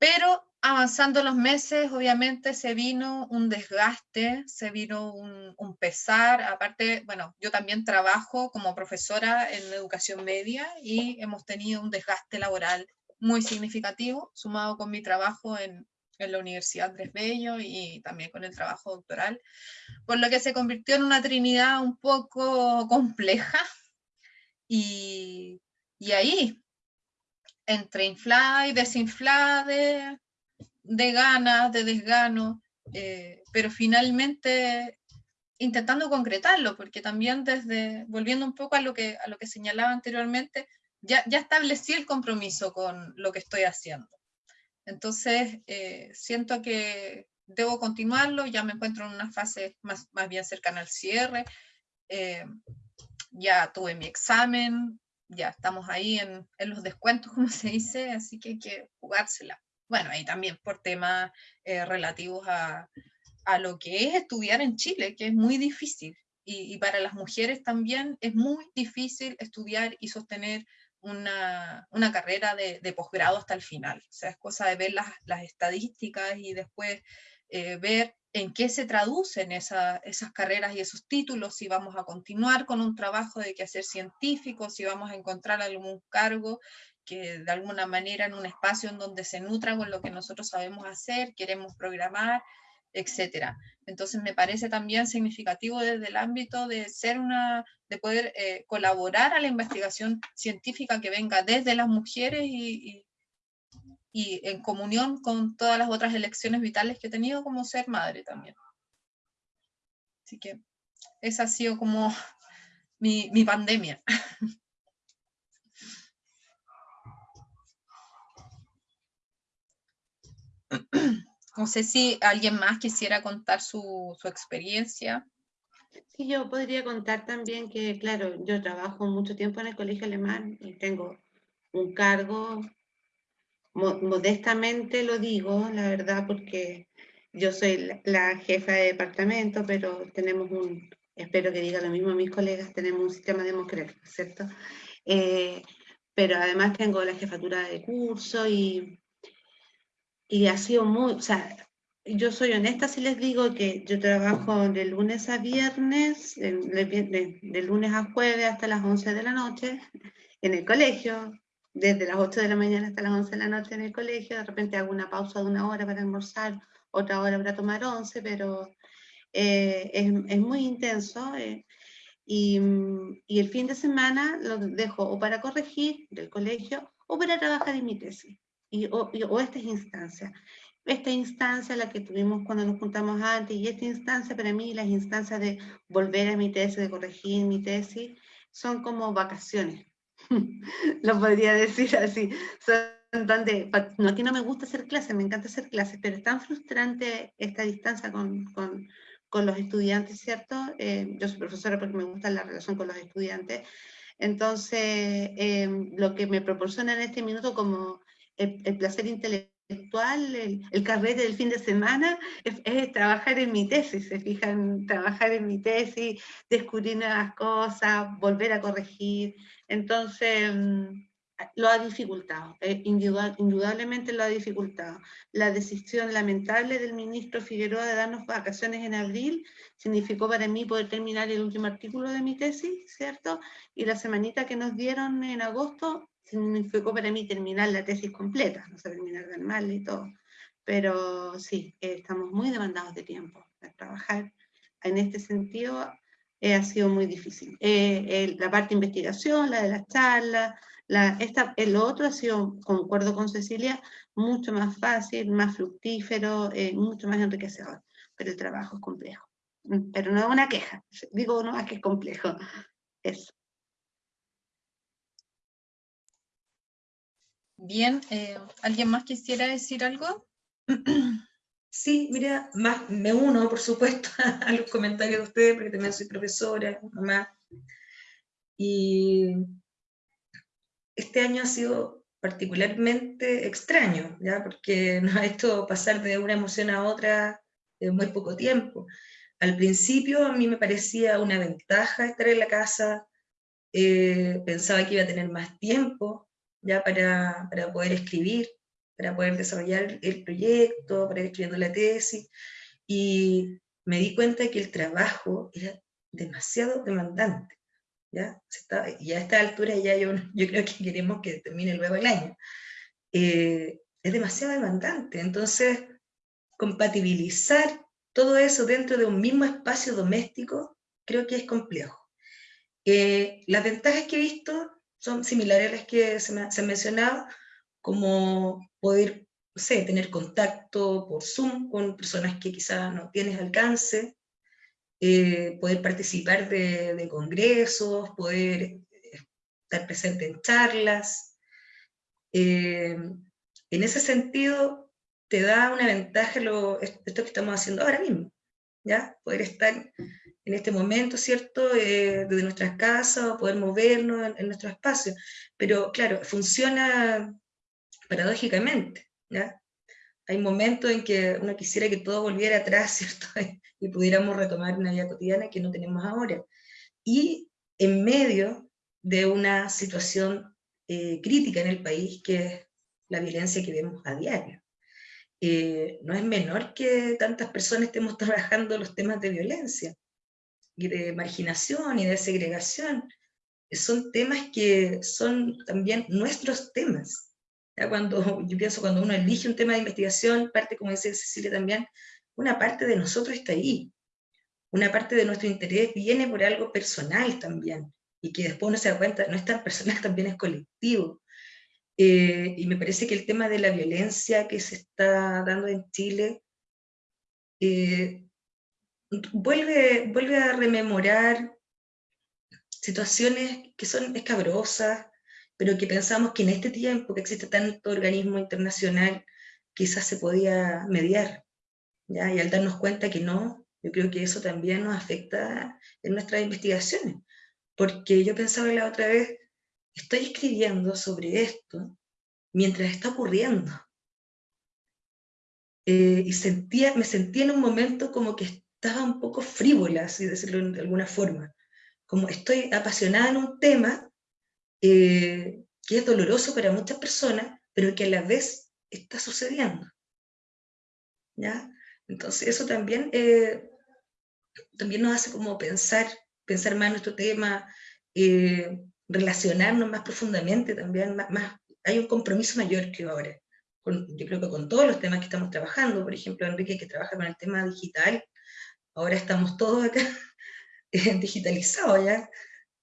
Pero avanzando los meses, obviamente se vino un desgaste, se vino un, pesar. Aparte, bueno, yo también trabajo como profesora en educación media y hemos tenido un desgaste laboral muy significativo, sumado con mi trabajo en, en la Universidad Andrés Bello y también con el trabajo doctoral, por lo que se convirtió en una trinidad un poco compleja. Y, y ahí, entre inflada y desinflada de, de ganas, de desgano, eh, pero finalmente intentando concretarlo, porque también desde, volviendo un poco a lo que, a lo que señalaba anteriormente, ya, ya establecí el compromiso con lo que estoy haciendo. Entonces, eh, siento que debo continuarlo, ya me encuentro en una fase más, más bien cercana al cierre, eh, ya tuve mi examen, ya estamos ahí en, en, los descuentos, como se dice, así que hay que jugársela. Bueno, ahí también por temas eh, relativos a, a, lo que es estudiar en Chile, que es muy difícil. Y, y para las mujeres también es muy difícil estudiar y sostener una, una carrera de, de posgrado hasta el final. O sea, es cosa de ver las, las estadísticas y después eh, ver en qué se traducen esa, esas carreras y esos títulos, si vamos a continuar con un trabajo de que hacer científico, si vamos a encontrar algún cargo que de alguna manera en un espacio en donde se nutra con lo que nosotros sabemos hacer, queremos programar, etcétera. Entonces me parece también significativo desde el ámbito de ser una, de poder eh, colaborar a la investigación científica que venga desde las mujeres y y en comunión con todas las otras elecciones vitales que he tenido como ser madre también. Así que esa ha sido como mi, mi pandemia. No sé si alguien más quisiera contar su, su experiencia. Sí, yo podría contar también que, claro, yo trabajo mucho tiempo en el colegio alemán y tengo un cargo modestamente lo digo, la verdad, porque yo soy la, jefa de departamento, pero tenemos un, espero que diga lo mismo mis colegas, tenemos un sistema democrático, ¿cierto? Eh, pero además tengo la jefatura de curso y, y ha sido muy, o yo soy honesta si les digo que yo trabajo de lunes a viernes, de, de lunes a jueves hasta las 11 de la noche en el colegio, desde las 8 de la mañana hasta las 11 de la noche en el colegio, de repente hago una pausa de una hora para almorzar, otra hora para tomar once, pero eh, es, es, muy intenso. Eh. Y, y, el fin de semana lo dejo o para corregir del colegio o para trabajar en mi tesis, y, o, o estas instancias. Esta instancia, la que tuvimos cuando nos juntamos antes, y esta instancia para mí, las instancias de volver a mi tesis, de corregir mi tesis, son como vacaciones. lo podría decir así. Son donde, no, aquí no me gusta hacer clases, me encanta hacer clases, pero es tan frustrante esta distancia con, con con los estudiantes, ¿cierto? Eh, yo soy profesora porque me gusta la relación con los estudiantes. Entonces, em, lo que me proporciona en este minuto como el, placer intelectual, el, el, carrete del fin de semana, es, trabajar en mi tesis, se fijan, trabajar en mi tesis, descubrir nuevas cosas, volver a corregir. Entonces, em, lo ha dificultado, eh, indudablemente lo ha dificultado. La decisión lamentable del ministro Figueroa de darnos vacaciones en abril significó para mí poder terminar el último artículo de mi tesis, ¿cierto? Y la semanita que nos dieron en agosto significó para mí terminar la tesis completa, no sé terminar tan mal y todo. Pero sí, eh, estamos muy demandados de tiempo para trabajar. En este sentido, eh, ha sido muy difícil. la parte de investigación, la de las charlas, la, esta, el otro ha sido, concuerdo con Cecilia, mucho más fácil, más fructífero, eh, mucho más enriquecedor, pero el trabajo es complejo. Mm, pero no es una queja, digo no, que es complejo. Eso. Bien, eh, ¿alguien más quisiera decir algo? Sí, mira, me uno, por supuesto, a los comentarios de ustedes, porque también soy profesora, mamá. Y este año ha sido particularmente extraño, ¿ya? porque nos ha hecho pasar de una emoción a otra en muy poco tiempo. Al principio a mí me parecía una ventaja estar en la casa, eh, pensaba que iba a tener más tiempo ya para, para, poder escribir, para poder desarrollar el proyecto, para ir escribiendo la tesis, y me di cuenta que el trabajo era demasiado demandante. ¿ya? y a esta altura ya yo, yo creo que queremos que termine luego el año. Eh, es demasiado demandante, entonces compatibilizar todo eso dentro de un mismo espacio doméstico creo que es complejo. Eh, las ventajas que he visto son similares a las que se, me, se han mencionado, como poder, no sé, tener contacto por Zoom con personas que quizás no tienes alcance, eh, poder participar de, congresos, poder estar presente en charlas. Eh, en ese sentido, te da una ventaja lo, esto que estamos haciendo ahora mismo, ¿ya? Poder estar en este momento, ¿cierto?, eh, desde nuestras casas, poder movernos en, en, nuestro espacio. Pero claro, funciona paradójicamente, ¿ya? Hay momentos en que uno quisiera que todo volviera atrás, ¿cierto? y pudiéramos retomar una vida cotidiana que no tenemos ahora. Y en medio de una situación eh, crítica en el país, que es la violencia que vemos a diario. Eh, no es menor que tantas personas estemos trabajando los temas de violencia, de marginación y de segregación. Son temas que son también nuestros temas. Ya cuando, yo pienso cuando uno elige un tema de investigación, parte, como dice Cecilia también, una parte de nosotros está ahí. Una parte de nuestro interés viene por algo personal también, y que después uno se da cuenta, no es tan personal, también es colectivo. Eh, y me parece que el tema de la violencia que se está dando en Chile eh, vuelve, vuelve a rememorar situaciones que son escabrosas, pero que pensamos que en este tiempo que existe tanto organismo internacional, quizás se podía mediar. Y al darnos cuenta que no, yo creo que eso también nos afecta en nuestras investigaciones, porque yo pensaba la otra vez, estoy escribiendo sobre esto mientras está ocurriendo. Eh, y sentía, me sentía en un momento como que estaba un poco frívola, así decirlo de alguna forma. Como estoy apasionada en un tema eh, que es doloroso para muchas personas, pero que a la vez está sucediendo. ¿Ya? Entonces eso también, eh, también nos hace como pensar, pensar más nuestro tema, eh, relacionarnos más profundamente también, más, hay un compromiso mayor que ahora. yo creo que con todos los temas que estamos trabajando, por ejemplo, Enrique que trabaja con el tema digital, ahora estamos todos acá digitalizado ya.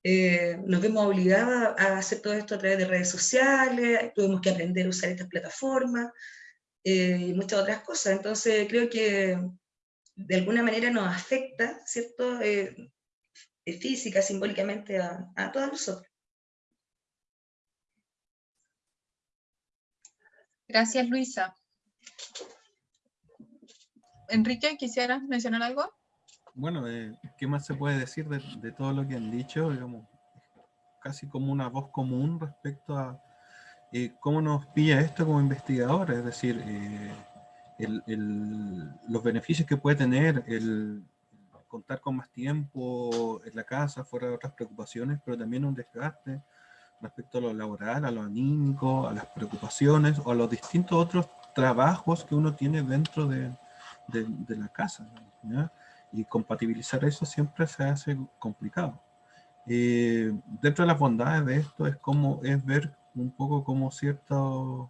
Eh, nos vemos obligados a hacer todo esto a través de redes sociales, tuvimos que aprender a usar estas plataformas eh, y muchas otras cosas. Entonces creo que de alguna manera nos afecta, ¿cierto? Eh, física, simbólicamente a, a todos nosotros. Gracias, Luisa. Enrique, ¿quisieras mencionar algo? Bueno, eh, ¿qué más se puede decir de, todo lo que han dicho? Digamos, casi como una voz común respecto a eh, cómo nos pilla esto como investigadores, es decir, eh, los beneficios que puede tener el contar con más tiempo en la casa, fuera de otras preocupaciones, pero también un desgaste respecto a lo laboral, a lo anímico, a las preocupaciones o a los distintos otros trabajos que uno tiene dentro de, de la casa. ¿ya? Y compatibilizar eso siempre se hace complicado. Eh, dentro de las bondades de esto es, como, es ver un poco cómo ciertos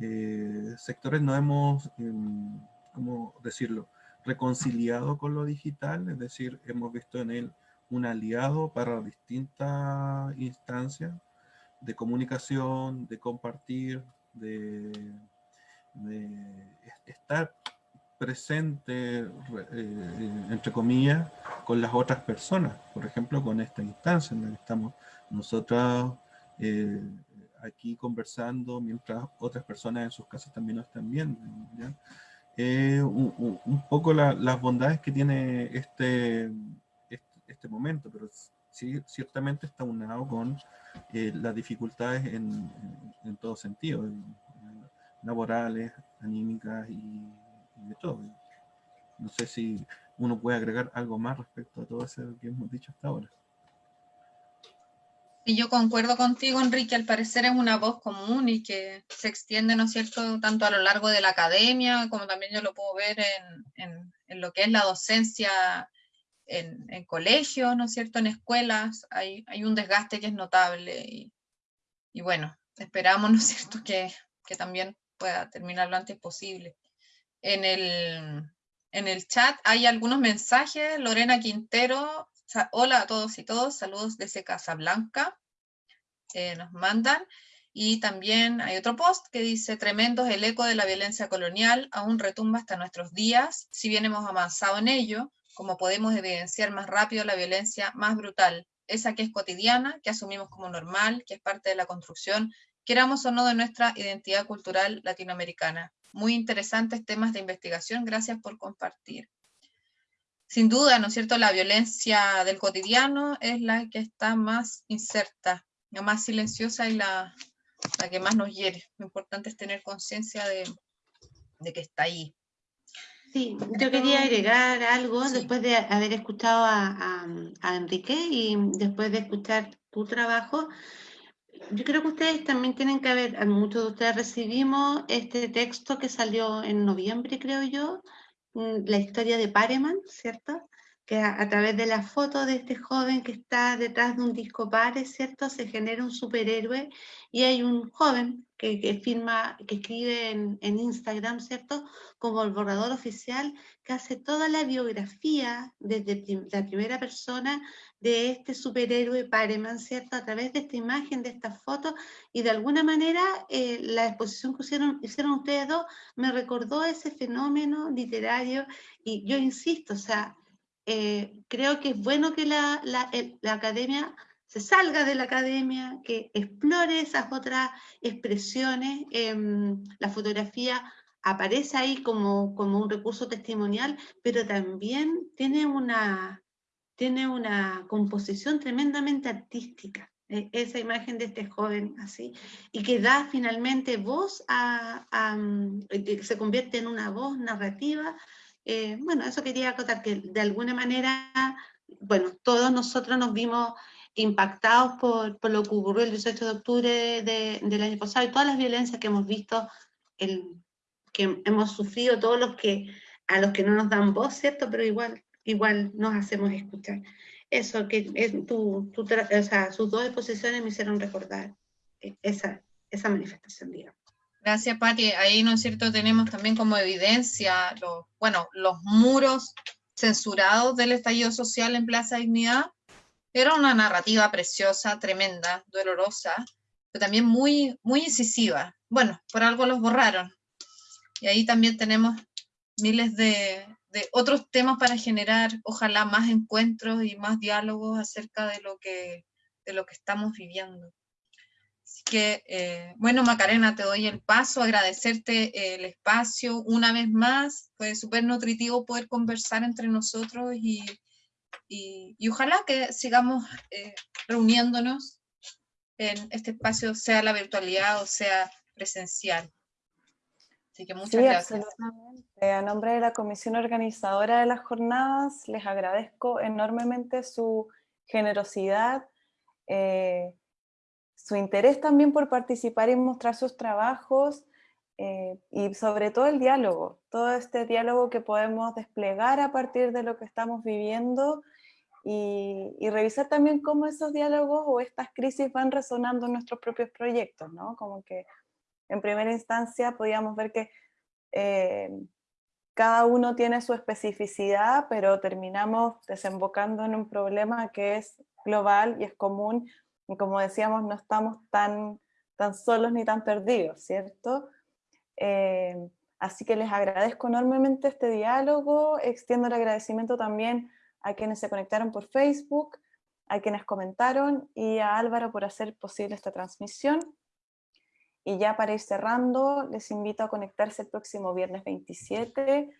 eh, sectores no hemos, em, ¿cómo decirlo?, reconciliado con lo digital, es decir, hemos visto en él un aliado para distintas instancias de comunicación, de compartir, de, de estar presente, eh, entre comillas, con las otras personas. Por ejemplo, con esta instancia en la que estamos nosotros eh, aquí conversando, mientras otras personas en sus casas también nos están viendo. un, poco las bondades que tiene este, este, este, momento, pero sí, ciertamente está unado con eh, las dificultades en, en todo sentido, laborales, anímicas y todo. No sé si uno puede agregar algo más respecto a todo eso que hemos dicho hasta ahora. Y yo concuerdo contigo, Enrique, al parecer es una voz común y que se extiende, ¿no es cierto?, tanto a lo largo de la academia, como también yo lo puedo ver en, lo que es la docencia en, en colegios, ¿no es cierto?, en escuelas, hay, hay un desgaste que es notable y, y bueno, esperamos, ¿no es cierto?, que, que también pueda terminar lo antes posible en el, en el chat hay algunos mensajes. Lorena Quintero, hola a todos y todos, saludos desde Casablanca, eh, nos mandan. Y también hay otro post que dice, tremendo es el eco de la violencia colonial, aún retumba hasta nuestros días, si bien hemos avanzado en ello, como podemos evidenciar más rápido la violencia más brutal, esa que es cotidiana, que asumimos como normal, que es parte de la construcción, queramos o no, de nuestra identidad cultural latinoamericana muy interesantes temas de investigación. Gracias por compartir. Sin duda, ¿no es cierto?, la violencia del cotidiano es la que está más inserta, la más silenciosa y la, la que más nos hiere. Lo importante es tener conciencia de, de, que está ahí. Sí, yo quería agregar algo después de haber escuchado a, a, a Enrique y después de escuchar tu trabajo yo creo que ustedes también tienen que ver, muchos de ustedes recibimos este texto que salió en noviembre, creo yo, mm, la historia de Pareman, ¿cierto? Que a, través de la foto de este joven que está detrás de un disco Pare, ¿cierto? Se genera un superhéroe y hay un joven que, que firma, que escribe en, en Instagram, ¿cierto? Como el borrador oficial, que hace toda la biografía desde la primera persona de este superhéroe Pareman, ¿cierto? A través de esta imagen, de esta foto, y de alguna manera eh, la exposición que hicieron, hicieron ustedes dos me recordó ese fenómeno literario, y yo insisto, o sea, eh, creo que es bueno que la, la, la academia se salga de la academia, que explore esas otras expresiones, em, la fotografía aparece ahí como, como un recurso testimonial, pero también tiene una, tiene una composición tremendamente artística, e, esa imagen de este joven así, y que da finalmente voz a, mm, que se convierte en una voz narrativa. Eh, bueno, eso quería acotar, que de alguna manera, bueno, todos nosotros nos vimos impactados por, por lo que ocurrió el 18 de octubre del año pasado y todas las violencias que hemos visto, el, que hemos sufrido, todos los que, a los que no nos dan voz, ¿cierto? Pero igual igual nos hacemos escuchar. Eso, que es tu, tu o sea, sus dos exposiciones me hicieron recordar eh, esa, esa manifestación, digamos. Gracias, Patti. Ahí, ¿no es cierto?, tenemos también como evidencia, los, bueno, los muros censurados del estallido social en Plaza Dignidad. Era una narrativa preciosa, tremenda, dolorosa, pero también muy, muy incisiva. Bueno, por algo los borraron. Y ahí también tenemos miles de, de otros temas para generar, ojalá, más encuentros y más diálogos acerca de lo que, de lo que estamos viviendo. Así que, eh, bueno, Macarena, te doy el paso, agradecerte el espacio una vez más, fue súper nutritivo poder conversar entre nosotros y, y, ojalá que sigamos eh, reuniéndonos en este espacio, sea la virtualidad o sea presencial. Así que muchas sí, gracias. Absolutamente. A nombre de la comisión organizadora de las jornadas, les agradezco enormemente su generosidad, eh, su interés también por participar y mostrar sus trabajos, eh, y sobre todo el diálogo, todo este diálogo que podemos desplegar a partir de lo que estamos viviendo y, y, revisar también cómo esos diálogos o estas crisis van resonando en nuestros propios proyectos, ¿no? Como que en primera instancia podíamos ver que eh, cada uno tiene su especificidad, pero terminamos desembocando en un problema que es global y es común, y como decíamos, no estamos tan, tan solos ni tan perdidos, ¿cierto? Eh, así que les agradezco enormemente este diálogo, extiendo el agradecimiento también a quienes se conectaron por Facebook, a quienes comentaron y a Álvaro por hacer posible esta transmisión. Y ya para ir cerrando, les invito a conectarse el próximo viernes 27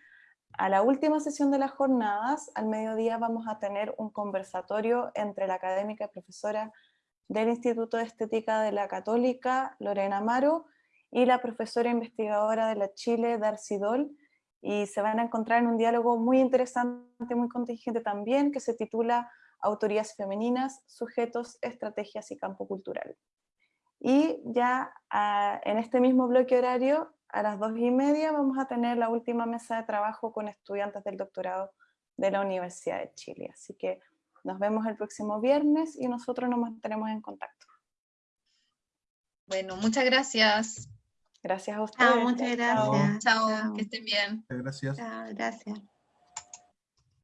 a la última sesión de las jornadas. Al mediodía vamos a tener un conversatorio entre la académica y profesora del Instituto de Estética de la Católica, Lorena Amaro, y la profesora investigadora de la Chile, Darcy Doll, y se van a encontrar en un diálogo muy interesante, muy contingente también, que se titula Autorías femeninas, sujetos, estrategias y campo cultural. Y ya ah, en este mismo bloque horario, a las dos y media, vamos a tener la última mesa de trabajo con estudiantes del doctorado de la Universidad de Chile. Así que nos vemos el próximo viernes y nosotros nos mantenemos en contacto. Bueno, muchas gracias. Gracias a ustedes. muchas gracias. Chao, que estén bien. Gracias. Chao, gracias.